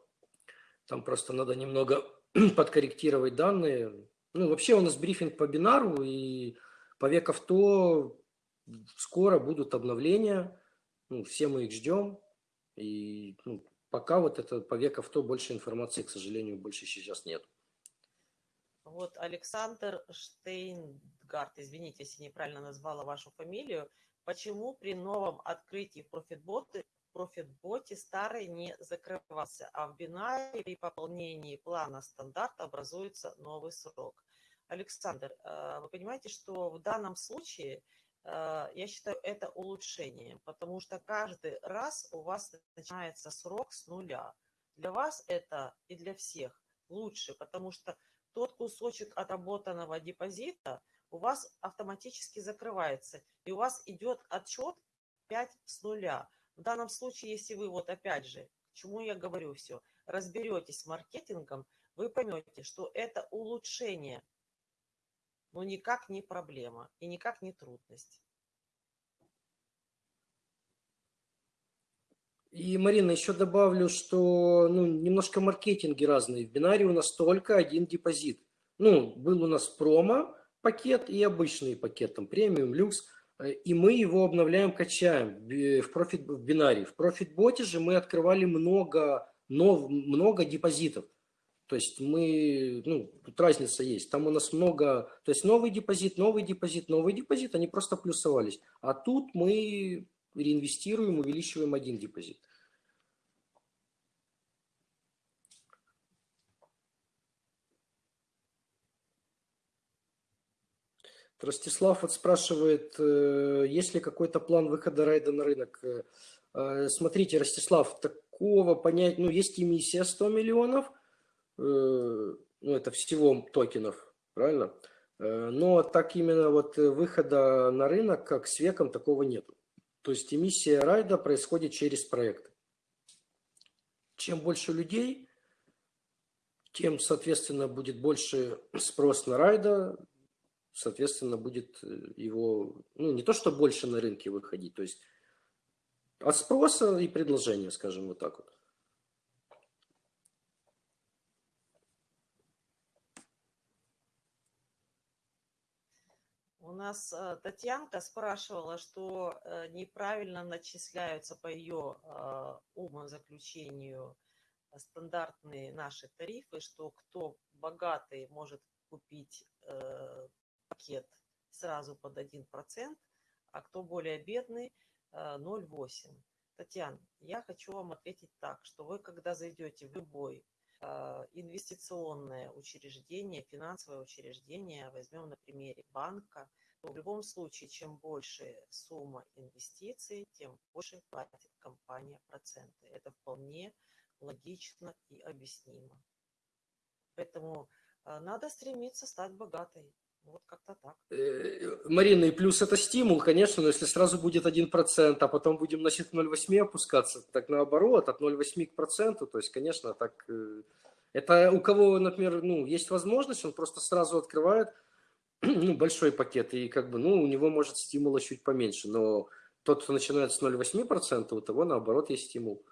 Там просто надо немного [clears throat] подкорректировать данные. Ну, вообще у нас брифинг по бинару, и по век авто скоро будут обновления. Ну, все мы их ждем. И ну, Пока вот это по век авто больше информации, к сожалению, больше сейчас нет. Вот Александр Штейнгард, извините, если неправильно назвала вашу фамилию. Почему при новом открытии в профитботе, профитботе старый не закрывался, а в бинаре при пополнении плана стандарт образуется новый срок? Александр, э, вы понимаете, что в данном случае я считаю это улучшением, потому что каждый раз у вас начинается срок с нуля. Для вас это и для всех лучше, потому что тот кусочек отработанного депозита у вас автоматически закрывается, и у вас идет отчет 5 с нуля. В данном случае, если вы вот опять же, к чему я говорю все, разберетесь с маркетингом, вы поймете, что это улучшение но никак не проблема и никак не трудность. И, Марина, еще добавлю, что ну, немножко маркетинги разные. В бинаре у нас только один депозит. Ну, был у нас промо пакет и обычный пакет, там премиум, люкс. И мы его обновляем, качаем в, профит, в бинаре. В профитботе же мы открывали много, нов, много депозитов. То есть мы, ну, тут разница есть. Там у нас много, то есть новый депозит, новый депозит, новый депозит, они просто плюсовались. А тут мы реинвестируем, увеличиваем один депозит. Ростислав вот спрашивает, э, есть ли какой-то план выхода райда на рынок? Э, э, смотрите, Ростислав, такого понять, ну, есть эмиссия 100 миллионов – ну, это всего токенов, правильно? Но так именно вот выхода на рынок, как с веком, такого нету. То есть эмиссия райда происходит через проект. Чем больше людей, тем, соответственно, будет больше спрос на райда, соответственно, будет э, его, ну, не то, что больше на рынке выходить, то есть от спроса и предложения, скажем вот так вот. У нас э, Татьянка спрашивала, что э, неправильно начисляются по ее умозаключению стандартные наши тарифы, что кто богатый может купить пакет сразу под 1%, а кто более бедный 0,8%. Э, Татьяна, я хочу вам ответить так, что вы, когда зайдете в любой э, инвестиционное учреждение, финансовое учреждение, возьмем на примере банка, в любом случае, чем больше сумма инвестиций, тем больше платит компания проценты. Это вполне логично и объяснимо. Поэтому э, надо стремиться стать богатой. Вот как-то так. Э, Марина, и плюс это стимул, конечно, но если сразу будет 1%, а потом будем на 0,8 опускаться, так наоборот, от 0,8 к проценту, то есть, конечно, так... Э, это у кого, например, ну, есть возможность, он просто сразу открывает ну, большой пакет, и как бы, ну, у него может стимула чуть поменьше, но тот, кто начинает с 0,8%, у того, наоборот, есть стимул.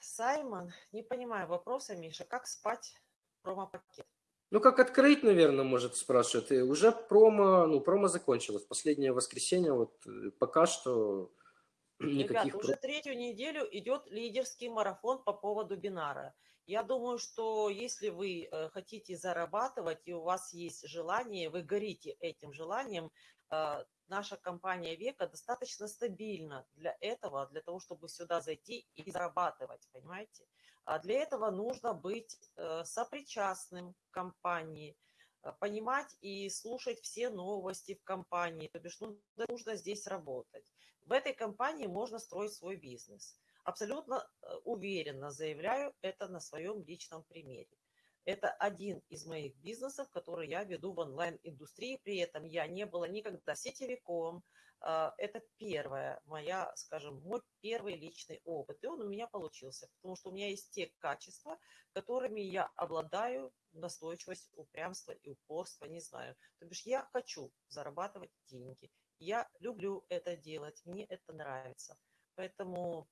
Саймон, не понимаю вопроса, Миша, как спать промо-пакет. Ну, как открыть, наверное, может, спрашивает. И уже промо, ну, промо закончилось. Последнее воскресенье, вот пока что [clears throat] никаких... Ребята, уже третью неделю идет лидерский марафон по поводу бинара. Я думаю, что если вы э, хотите зарабатывать и у вас есть желание, вы горите этим желанием, э, наша компания Века достаточно стабильна для этого, для того, чтобы сюда зайти и зарабатывать, понимаете? А для этого нужно быть э, сопричастным к компании, понимать и слушать все новости в компании, то бишь ну, нужно здесь работать. В этой компании можно строить свой бизнес. Абсолютно э, уверенно заявляю это на своем личном примере. Это один из моих бизнесов, который я веду в онлайн-индустрии. При этом я не была никогда сетевиком, а, это первая моя, скажем, мой первый личный опыт. И он у меня получился, потому что у меня есть те качества, которыми я обладаю, настойчивость, упрямство и упорство, не знаю. То бишь я хочу зарабатывать деньги. Я люблю это делать, мне это нравится. Поэтому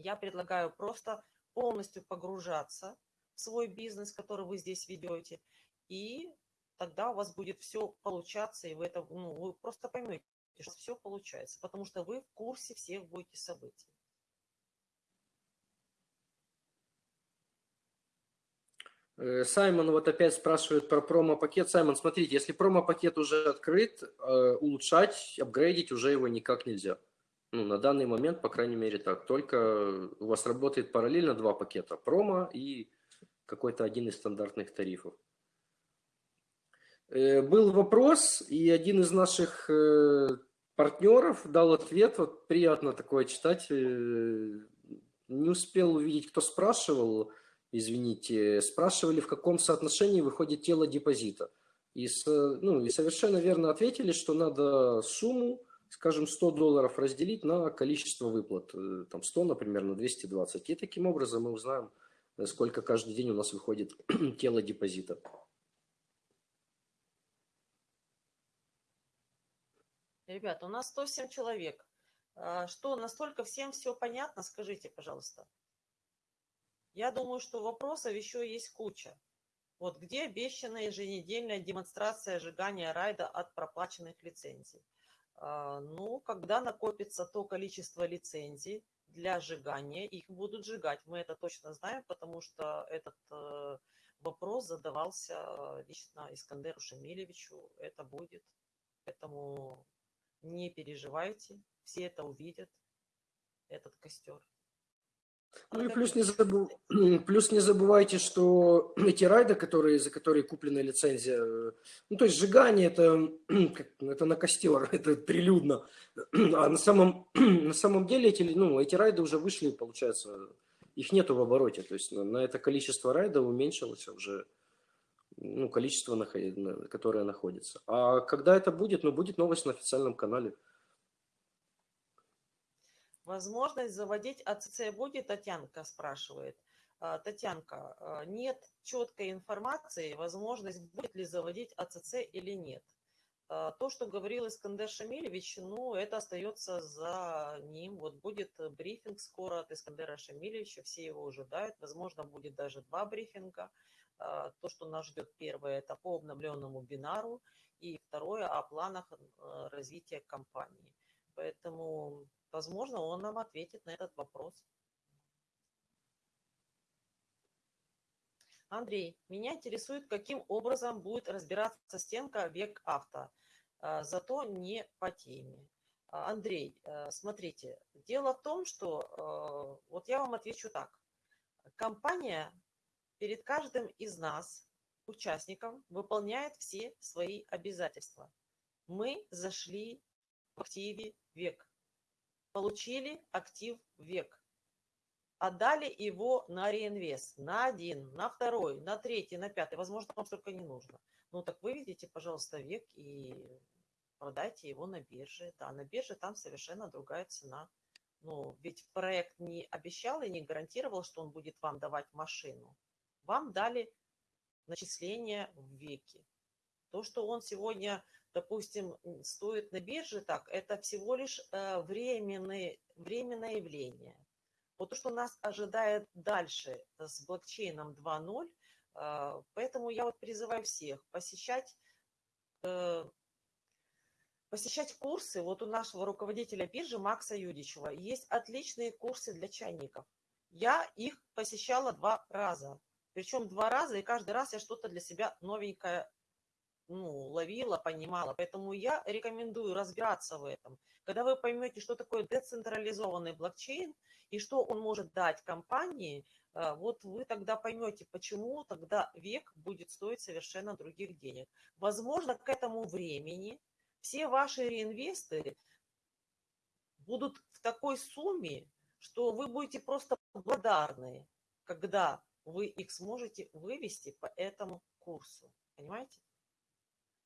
я предлагаю просто полностью погружаться в свой бизнес, который вы здесь ведете, и тогда у вас будет все получаться, и вы это, ну, вы просто поймете, что все получается, потому что вы в курсе всех будете событий. Э, Саймон вот опять спрашивает про промо-пакет. Саймон, смотрите, если промо-пакет уже открыт, э, улучшать, апгрейдить уже его никак нельзя. Ну, на данный момент, по крайней мере, так. Только у вас работает параллельно два пакета. Промо и какой-то один из стандартных тарифов. Э, был вопрос, и один из наших партнеров дал ответ, вот приятно такое читать. Э, не успел увидеть, кто спрашивал, извините, спрашивали, в каком соотношении выходит тело депозита. И, ну, и совершенно верно ответили, что надо сумму, скажем, 100 долларов разделить на количество выплат. Э, там 100, например, на 220. И таким образом мы узнаем, сколько каждый день у нас выходит [clears throat] тело депозита. Ребята, у нас 107 человек. А, что, настолько всем все понятно? Скажите, пожалуйста. Я думаю, что вопросов еще есть куча. Вот где обещанная еженедельная демонстрация сжигания райда от проплаченных лицензий? А, ну, когда накопится то количество лицензий для сжигания, их будут сжигать. Мы это точно знаем, потому что этот э, вопрос задавался лично Искандеру Шамилевичу. Это будет. Поэтому не переживайте, все это увидят, этот костер. Ну и плюс не, забыв... [clears throat] плюс не забывайте, что [clears throat] эти райды, которые, за которые куплена лицензия, ну то есть сжигание это, [clears throat] это на костер, [laughs] это прилюдно. А на самом, на самом деле эти, ну, эти райды уже вышли, получается, их нету в обороте. То есть на, на это количество райдов уменьшилось уже ну, количество, которое находится. А когда это будет? Ну, будет новость на официальном канале. Возможность заводить АЦЦ будет, Татьянка спрашивает. А, Татьянка, а, нет четкой информации, возможность будет ли заводить АЦЦ или нет. А, то, что говорил Искандер Шамилевич, ну, это остается за ним. Вот будет брифинг скоро от Искандера Шамилевича, все его ожидают. Возможно, будет даже два брифинга. То, что нас ждет, первое, это по обновленному бинару, и второе, о планах развития компании. Поэтому Возможно, он нам ответит на этот вопрос. Андрей, меня интересует, каким образом будет разбираться стенка век авто, а, зато не по теме. А, Андрей, э, смотрите, дело в том, что, вот я вам отвечу так. Компания перед каждым из нас, участников, выполняет все свои обязательства. Мы зашли в активе век получили актив век, отдали его на реинвест, на один, на второй, на третий, на пятый, возможно, вам столько не нужно. Ну так выведите, пожалуйста, век и продайте его на бирже. Да, на бирже там совершенно другая цена. Ну, ведь проект не обещал и не гарантировал, что он будет вам давать машину. Вам дали начисление в веке. То, что он сегодня допустим, стоит на бирже так, это всего лишь э, временное, временное явление. Вот то, что нас ожидает дальше с блокчейном 2.0, э, поэтому я вот призываю всех посещать, э, посещать курсы. Вот у нашего руководителя биржи Макса Юдичева есть отличные курсы для чайников. Я их посещала два раза. Причем два раза, и каждый раз я что-то для себя новенькое ну, ловила, понимала. Поэтому я рекомендую разбираться в этом. Когда вы поймете, что такое децентрализованный блокчейн и что он может дать компании, э, вот вы тогда поймете, почему тогда век будет стоить совершенно других денег. Возможно, к этому времени все ваши реинвесторы будут в такой сумме, что вы будете просто благодарны, когда вы их сможете вывести по этому курсу. Понимаете?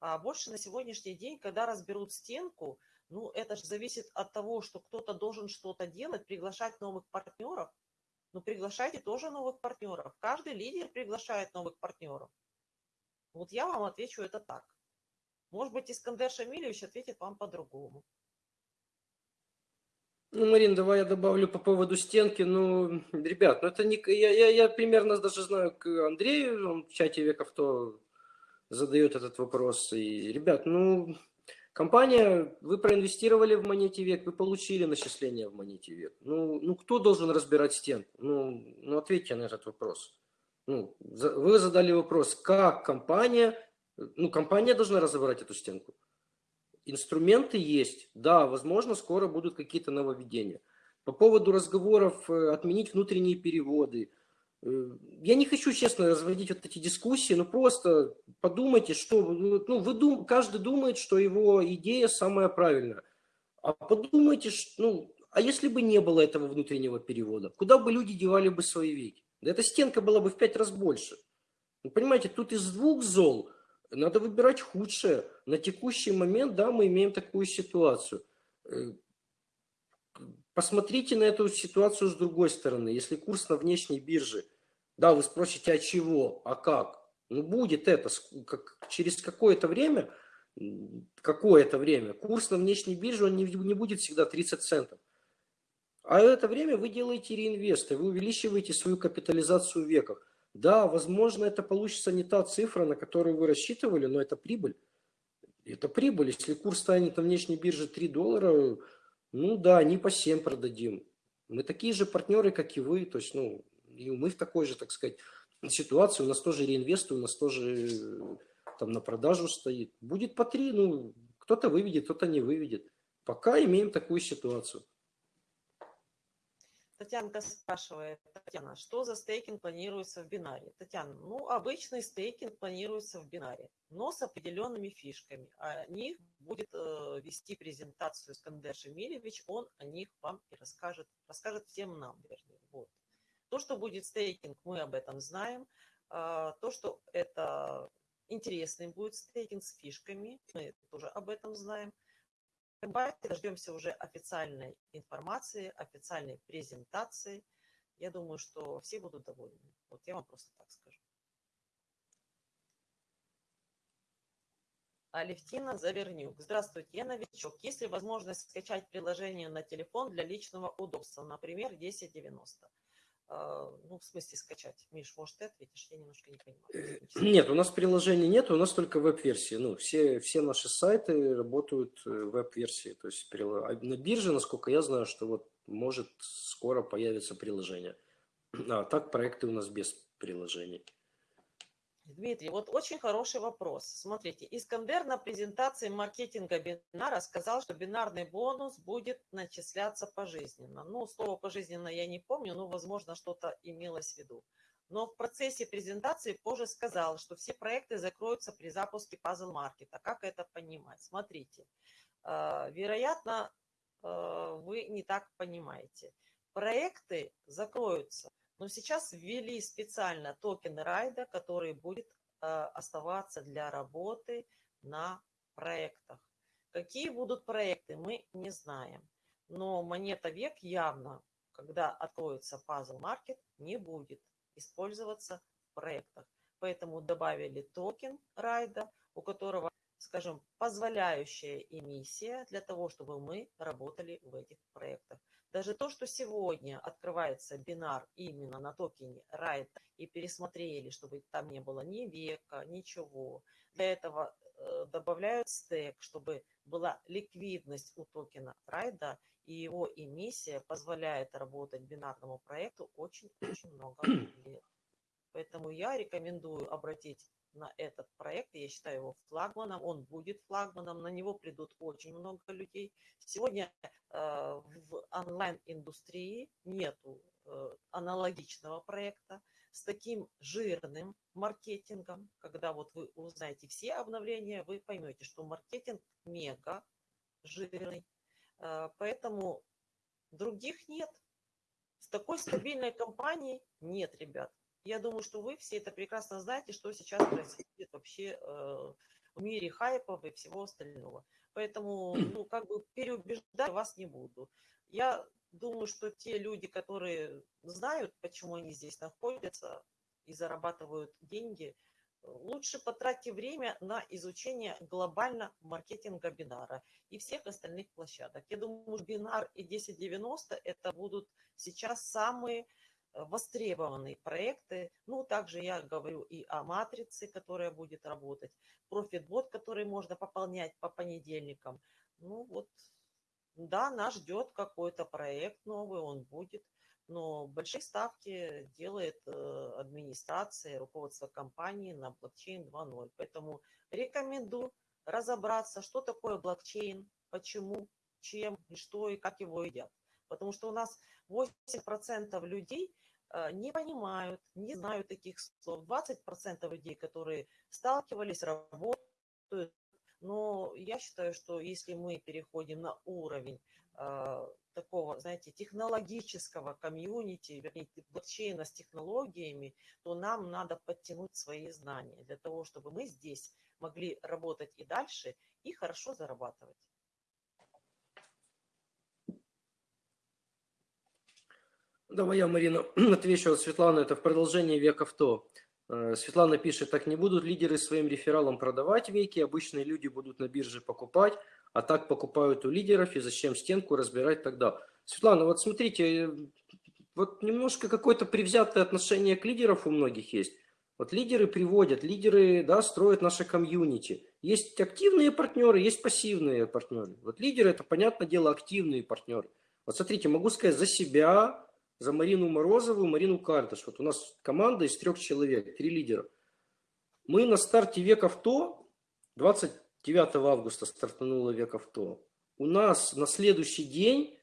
А больше на сегодняшний день, когда разберут стенку, ну, это же зависит от того, что кто-то должен что-то делать, приглашать новых партнеров. Ну, приглашайте тоже новых партнеров. Каждый лидер приглашает новых партнеров. Вот я вам отвечу это так. Может быть, Искандер Шамилевич ответит вам по-другому. Ну, Марин, давай я добавлю по поводу стенки. Ну, ребят, ну это не... Я, я, я примерно даже знаю к Андрею, он в чате веков то задает этот вопрос. И, ребят, ну, компания, вы проинвестировали в монете век, вы получили начисление в монете век. Ну, ну кто должен разбирать стенку? Ну, ну, ответьте на этот вопрос. Ну, вы задали вопрос, как компания, ну, компания должна разобрать эту стенку. Инструменты есть, да, возможно, скоро будут какие-то нововведения. По поводу разговоров э, отменить внутренние переводы – я не хочу, честно, разводить вот эти дискуссии, но просто подумайте, что ну, вы дум, каждый думает, что его идея самая правильная. А подумайте, что, ну, а если бы не было этого внутреннего перевода, куда бы люди девали бы свои веки? Да эта стенка была бы в пять раз больше. Вы понимаете, тут из двух зол надо выбирать худшее. На текущий момент, да, мы имеем такую ситуацию. Э, посмотрите на эту ситуацию с другой стороны. Если курс на внешней бирже – да, вы спросите, а чего, а как? Ну, будет это как, через какое-то время, какое-то время, курс на внешней бирже, он не, не будет всегда 30 центов. А это время вы делаете реинвесты, вы увеличиваете свою капитализацию в веках. Да, возможно, это получится не та цифра, на которую вы рассчитывали, но это прибыль. Это прибыль. Если курс станет на внешней бирже 3 доллара, ну да, не по 7 продадим. Мы такие же партнеры, как и вы. То есть, ну, и мы в такой же, так сказать, ситуации. У нас тоже реинвесты, у нас тоже э, там на продажу стоит. Будет по три, ну, кто-то выведет, кто-то не выведет. Пока имеем такую ситуацию. Татьянка спрашивает, Татьяна, что за стейкинг планируется в бинаре? Татьяна, ну, обычный стейкинг планируется в бинаре, но с определенными фишками. О них будет э, вести презентацию Скандер Шемилевич, он о них вам и расскажет, расскажет всем нам, вернее. То, что будет стейкинг, мы об этом знаем. Э, то, что это интересный будет стейкинг с фишками, мы тоже об этом знаем. Давайте дождемся уже официальной информации, официальной презентации. Я думаю, что все будут довольны. Вот я вам просто так скажу. Алевтина Завернюк. Здравствуйте, я новичок. Есть ли возможность скачать приложение на телефон для личного удобства, например, 1090? А, ну, в смысле скачать. Миш, может, ты ответишь? Я немножко не понимаю. Э, нет, у нас приложения нет, у нас только веб-версии. Ну, все, все наши сайты работают э, веб-версии. То есть а на бирже, насколько я знаю, что вот может скоро появится приложение. [clears throat] А так проекты у нас без приложений. Дмитрий, вот очень хороший вопрос. Смотрите, Искандер на презентации маркетинга бинара сказал, что бинарный бонус будет начисляться пожизненно. Ну, слово пожизненно я не помню, но, возможно, что-то имелось в виду. Но в процессе презентации позже сказал, что все проекты закроются при запуске Puzzle Маркета. Как это понимать? Смотрите, э, вероятно, э, вы не так понимаете. Проекты закроются – но сейчас ввели специально токен райда, который будет э, оставаться для работы на проектах. Какие будут проекты, мы не знаем. Но монета век явно, когда откроется Puzzle Market, не будет использоваться в проектах. Поэтому добавили токен райда, у которого, скажем, позволяющая эмиссия для того, чтобы мы работали в этих проектах. Даже то, что сегодня открывается бинар именно на токене RIDE и пересмотрели, чтобы там не было ни века, ничего. Для этого э, добавляют стек, чтобы была ликвидность у токена RIDE, и его эмиссия позволяет работать бинарному проекту очень-очень много лет. Поэтому я рекомендую обратить на этот проект. Я считаю его флагманом. Он будет флагманом. На него придут очень много людей. Сегодня э, в онлайн-индустрии нету э, аналогичного проекта с таким жирным маркетингом. Когда вот вы узнаете все обновления, вы поймете, что маркетинг мега жирный. Э, поэтому других нет. С такой стабильной компанией нет, ребят. Я думаю, что вы все это прекрасно знаете, что сейчас происходит вообще э, в мире хайпов и всего остального. Поэтому, ну, как бы переубеждать вас не буду. Я думаю, что те люди, которые знают, почему они здесь находятся и зарабатывают деньги, лучше потратьте время на изучение глобально маркетинга бинара и всех остальных площадок. Я думаю, бинар и 1090 это будут сейчас самые востребованные проекты. Ну, также я говорю и о матрице, которая будет работать, профитбот, который можно пополнять по понедельникам. Ну, вот, да, нас ждет какой-то проект новый, он будет, но большие ставки делает э, администрация, руководство компании на блокчейн 2.0. Поэтому рекомендую разобраться, что такое блокчейн, почему, чем, и что и как его едят. Потому что у нас 8% людей Э, не понимают, не знают таких слов. 20% людей, которые сталкивались, работают. Но я считаю, что если мы переходим на уровень э, такого, знаете, технологического комьюнити, вернее, блокчейна с технологиями, то нам надо подтянуть свои знания для того, чтобы мы здесь могли работать и дальше и хорошо зарабатывать. Давай я, Марина, [clears throat] отвечу от Светланы. Это в продолжение века авто. Э, Светлана пишет, так не будут лидеры своим рефералам продавать веки, обычные люди будут на бирже покупать, а так покупают у лидеров, и зачем стенку разбирать тогда? Светлана, вот смотрите, вот немножко какое-то привзятое отношение к лидерам у многих есть. Вот лидеры приводят, лидеры да, строят наше комьюнити. Есть активные партнеры, есть пассивные партнеры. Вот лидеры, это, понятное дело, активные партнеры. Вот смотрите, могу сказать за себя, за Марину Морозову, Марину Карташ. Вот у нас команда из трех человек, три лидера. Мы на старте век авто, 29 августа стартануло век авто. У нас на следующий день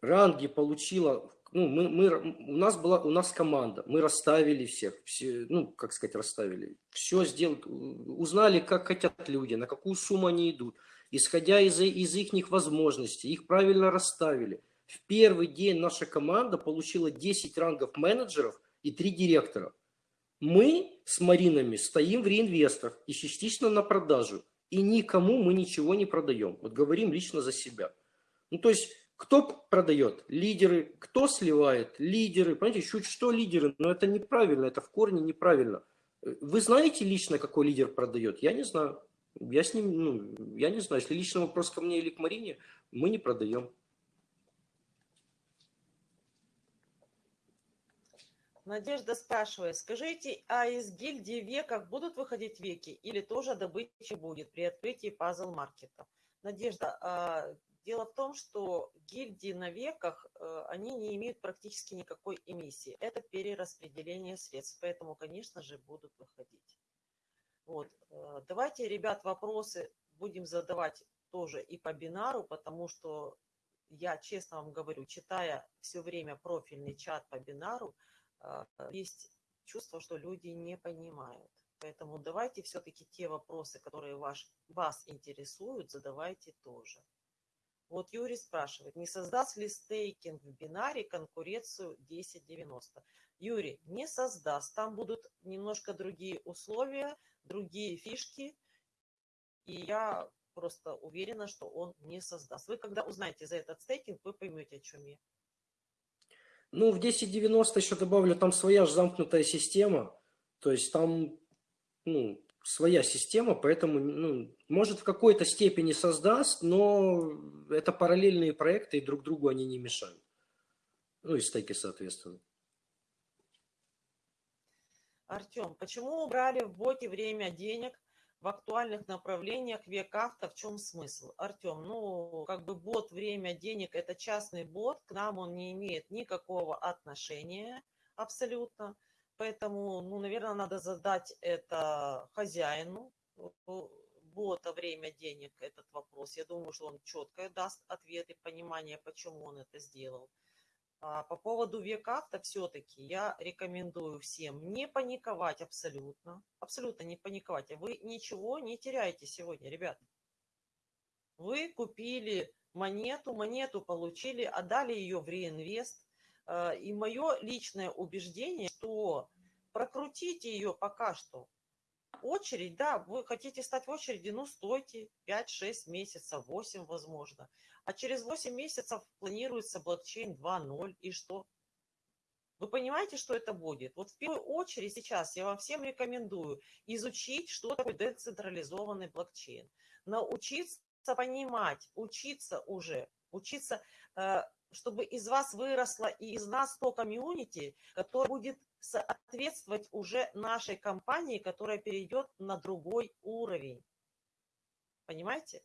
ранги получила ну, мы, мы, у нас была, у нас команда, мы расставили всех, все, ну, как сказать, расставили, все сделали, узнали, как хотят люди, на какую сумму они идут, исходя из, из их возможностей, их правильно расставили. В первый день наша команда получила 10 рангов менеджеров и 3 директора. Мы с Маринами стоим в реинвестах и частично на продажу, и никому мы ничего не продаем. Вот говорим лично за себя. Ну, то есть кто продает? Лидеры. Кто сливает? Лидеры. Понимаете, чуть что лидеры, но это неправильно, это в корне неправильно. Вы знаете лично, какой лидер продает? Я не знаю. Я с ним, ну, я не знаю. Если личный вопрос ко мне или к Марине, мы не продаем. Надежда спрашивает, скажите, а из гильдии веков будут выходить веки или тоже добыча будет при открытии пазл-маркета? Надежда, а Дело в том, что гильдии на веках, э, они не имеют практически никакой эмиссии. Это перераспределение средств, поэтому, конечно же, будут выходить. Вот. Э, давайте, ребят, вопросы будем задавать тоже и по бинару, потому что я честно вам говорю, читая все время профильный чат по бинару, есть чувство, что люди не понимают. Поэтому давайте все-таки те вопросы, которые ваш, вас интересуют, задавайте тоже. Вот Юрий спрашивает, не создаст ли стейкинг в бинаре конкуренцию 1090? Юрий, не создаст. Там будут немножко другие условия, другие фишки. И я просто уверена, что он не создаст. Вы когда узнаете за этот стейкинг, вы поймете, о чем я. Ну, в 1090 еще добавлю, там своя же замкнутая система. То есть там, ну, своя система, поэтому, ну, может, в какой-то степени создаст, но это параллельные проекты, и друг другу они не мешают. Ну, и стеки, соответственно. Артем, почему убрали в боте время денег в актуальных направлениях век авто? В чем смысл? Артем, ну, как бы бот время денег – это частный бот, к нам он не имеет никакого отношения абсолютно. Поэтому, ну, наверное, надо задать это хозяину бота время денег этот вопрос. Я думаю, что он четко даст ответ и понимание, почему он это сделал. А по поводу век-авто все-таки я рекомендую всем не паниковать абсолютно. Абсолютно не паниковать. Вы ничего не теряете сегодня, ребят. Вы купили монету, монету получили, отдали ее в реинвест. Э, и мое личное убеждение, что прокрутите ее пока что. Очередь, да, вы хотите стать в очереди, ну, стойте 5-6 месяцев, 8 возможно. А через 8 месяцев планируется блокчейн 2.0, и что? Вы понимаете, что это будет? Вот в первую очередь сейчас я вам всем рекомендую изучить, что такое децентрализованный блокчейн. Научиться понимать, учиться уже, учиться э, чтобы из вас выросло и из нас то комьюнити, которое будет соответствовать уже нашей компании, которая перейдет на другой уровень. Понимаете?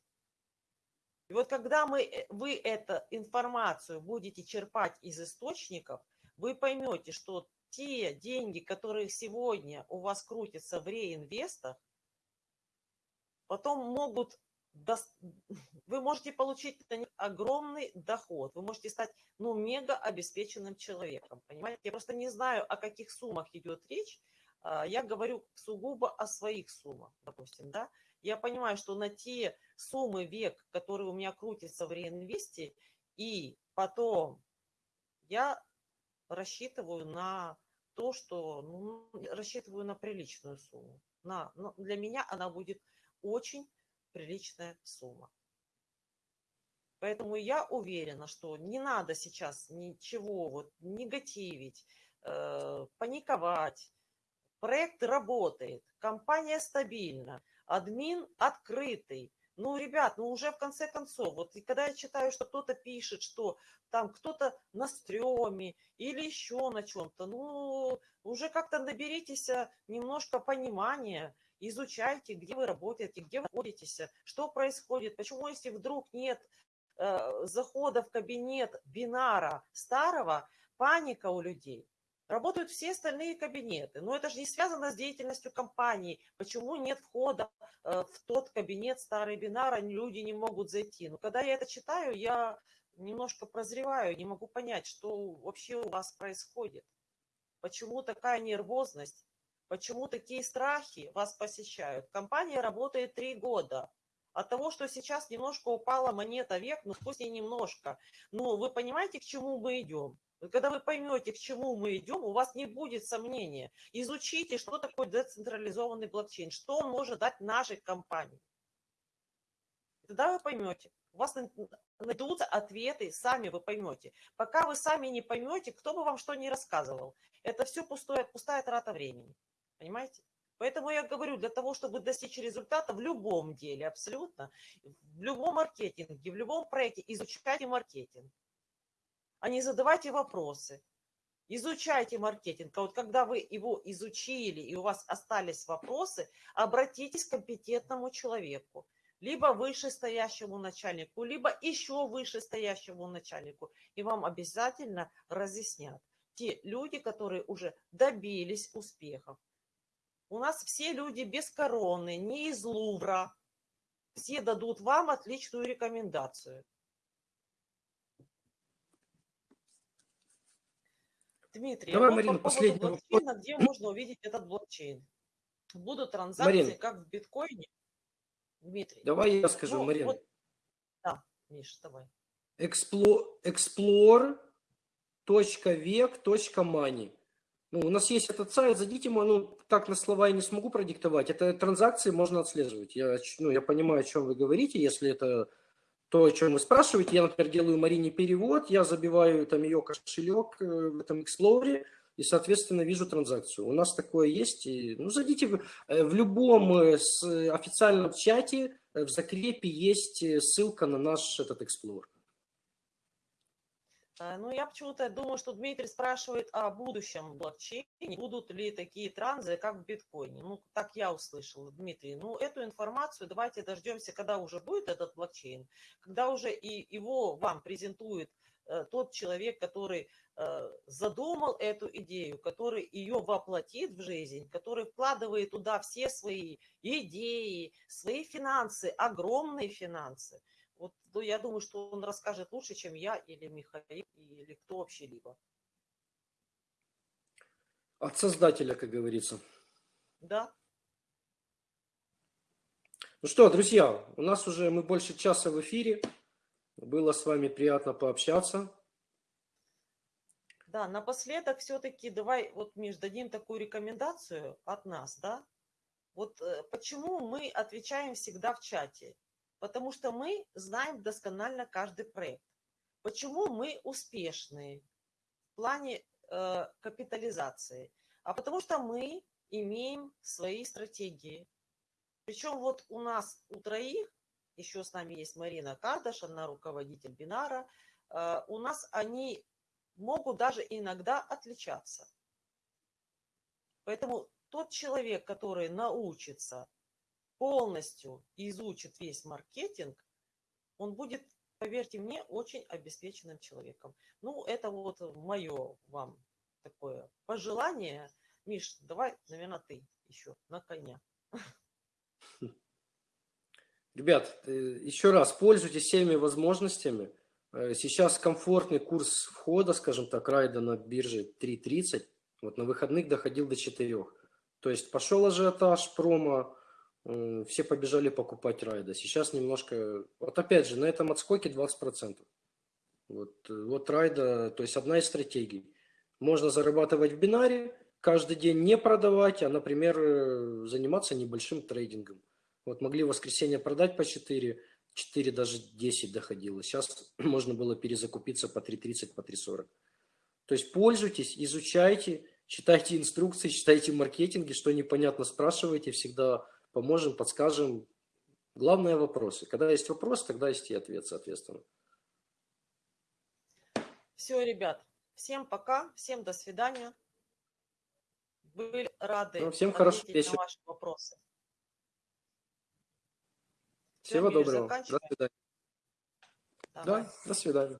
И вот когда мы, э, вы эту информацию будете черпать из источников, вы поймете, что те деньги, которые сегодня у вас крутятся в реинвестах, потом могут [laughs] вы можете получить огромный доход, вы можете стать, ну, мега обеспеченным человеком, понимаете? Я просто не знаю, о каких суммах идет речь, а, я говорю сугубо о своих суммах, допустим, да? Я понимаю, что на те суммы век, которые у меня крутятся в реинвесте, и потом я рассчитываю на то, что, ну, рассчитываю на приличную сумму. На, но для меня она будет очень приличная сумма. Поэтому я уверена, что не надо сейчас ничего вот негативить, э, паниковать. Проект работает, компания стабильна, админ открытый. Ну, ребят, ну уже в конце концов, вот и когда я читаю, что кто-то пишет, что там кто-то на стреме или еще на чем-то, ну, уже как-то наберитесь немножко понимания, изучайте, где вы работаете, где вы находитесь, что происходит, почему, если вдруг нет э, захода в кабинет бинара старого, паника у людей. Работают все остальные кабинеты. Но это же не связано с деятельностью компании. Почему нет входа э, в тот кабинет старый бинара, люди не могут зайти. Но когда я это читаю, я немножко прозреваю, не могу понять, что вообще у вас происходит. Почему такая нервозность? Почему такие страхи вас посещают? Компания работает три года. От того, что сейчас немножко упала монета век, ну пусть и немножко, но вы понимаете, к чему мы идем? Когда вы поймете, к чему мы идем, у вас не будет сомнения. Изучите, что такое децентрализованный блокчейн, что он может дать нашей компании. Тогда вы поймете. У вас найдутся ответы, сами вы поймете. Пока вы сами не поймете, кто бы вам что ни рассказывал, это все пустое, пустая трата времени. Понимаете? Поэтому я говорю, для того, чтобы достичь результата в любом деле, абсолютно, в любом маркетинге, в любом проекте, изучайте маркетинг а не задавайте вопросы. Изучайте маркетинг. А вот когда вы его изучили и у вас остались вопросы, обратитесь к компетентному человеку. Либо вышестоящему начальнику, либо еще вышестоящему начальнику. И вам обязательно разъяснят. Те люди, которые уже добились успехов. У нас все люди без короны, не из Лувра. Все дадут вам отличную рекомендацию. Дмитрий, Давай, вот Марина, по последний блокчейна, где можно увидеть этот блокчейн? Будут транзакции, Марин. как в биткоине? Дмитрий. Давай я скажу, Ну, Марина. вот- Да, Миш, давай. Explore.vec.money. Ну, у нас есть этот сайт, зайдите, ну, так на слова я не смогу продиктовать. Это транзакции можно отслеживать. Я, ну, я понимаю, о чем вы говорите, если это то, о чем вы спрашиваете. Я, например, делаю Марине перевод, я забиваю там ее кошелек э, в этом Explorer, и, соответственно, вижу транзакцию. У нас такое есть. И, ну, зайдите в, э, в любом э, официальном чате, в закрепе есть ссылка на наш этот Explorer. А, Ну, я почему-то думаю, что Дмитрий спрашивает о будущем блокчейне. Будут ли такие транзы, как в биткоине? Ну, так я услышала, Дмитрий. Ну, эту информацию давайте дождемся, когда уже будет этот блокчейн, когда уже и его вам презентует э, тот человек, который э, задумал эту идею, который ее воплотит в жизнь, который вкладывает туда все свои идеи, свои финансы, огромные финансы. Ну, я думаю, что он расскажет лучше, чем я или Михаил, или кто вообще-либо. От создателя, как говорится. Да? Ну что, друзья, у нас уже мы больше часа в эфире. Было с вами приятно пообщаться. Да, напоследок все-таки давай, вот, Миш, дадим такую рекомендацию от нас, да? Вот э, почему мы отвечаем всегда в чате? Потому что мы знаем досконально каждый проект. Почему мы успешные в плане э, капитализации? А потому что мы имеем свои стратегии. Причем вот у нас у троих, еще с нами есть Марина Кардаш, она руководитель Бинара, э, у нас они могут даже иногда отличаться. Поэтому тот человек, который научится полностью изучит весь маркетинг, он будет, поверьте мне, очень обеспеченным человеком. Ну, это вот мое вам такое пожелание. Миш, давай, наверное, ты еще на коня. Ребят, э, еще раз, пользуйтесь всеми возможностями. Э, Сейчас комфортный курс входа, скажем так, райда на бирже 3.30. Вот на выходных доходил до 4. То есть пошел ажиотаж, промо, все побежали покупать райда. Сейчас немножко... Вот опять же, на этом отскоке 20%. Вот, э, вот райда, то есть одна из стратегий. Можно зарабатывать в бинаре, каждый день не продавать, а, например, э, заниматься небольшим трейдингом. Вот могли в воскресенье продать по 4, 4 даже 10 доходило. Сейчас [clears throat] можно было перезакупиться по 3.30, по 3.40. То есть пользуйтесь, изучайте, читайте инструкции, читайте маркетинги, что непонятно спрашивайте, всегда поможем, подскажем. Главное вопросы. Когда есть вопрос, тогда есть и ответ, соответственно. Все, ребят, всем пока, всем до свидания. Были рады Ну, всем хорошего вечера. на ваши вопросы. Всего Миш, доброго. До свидания. Давай. Да, до свидания.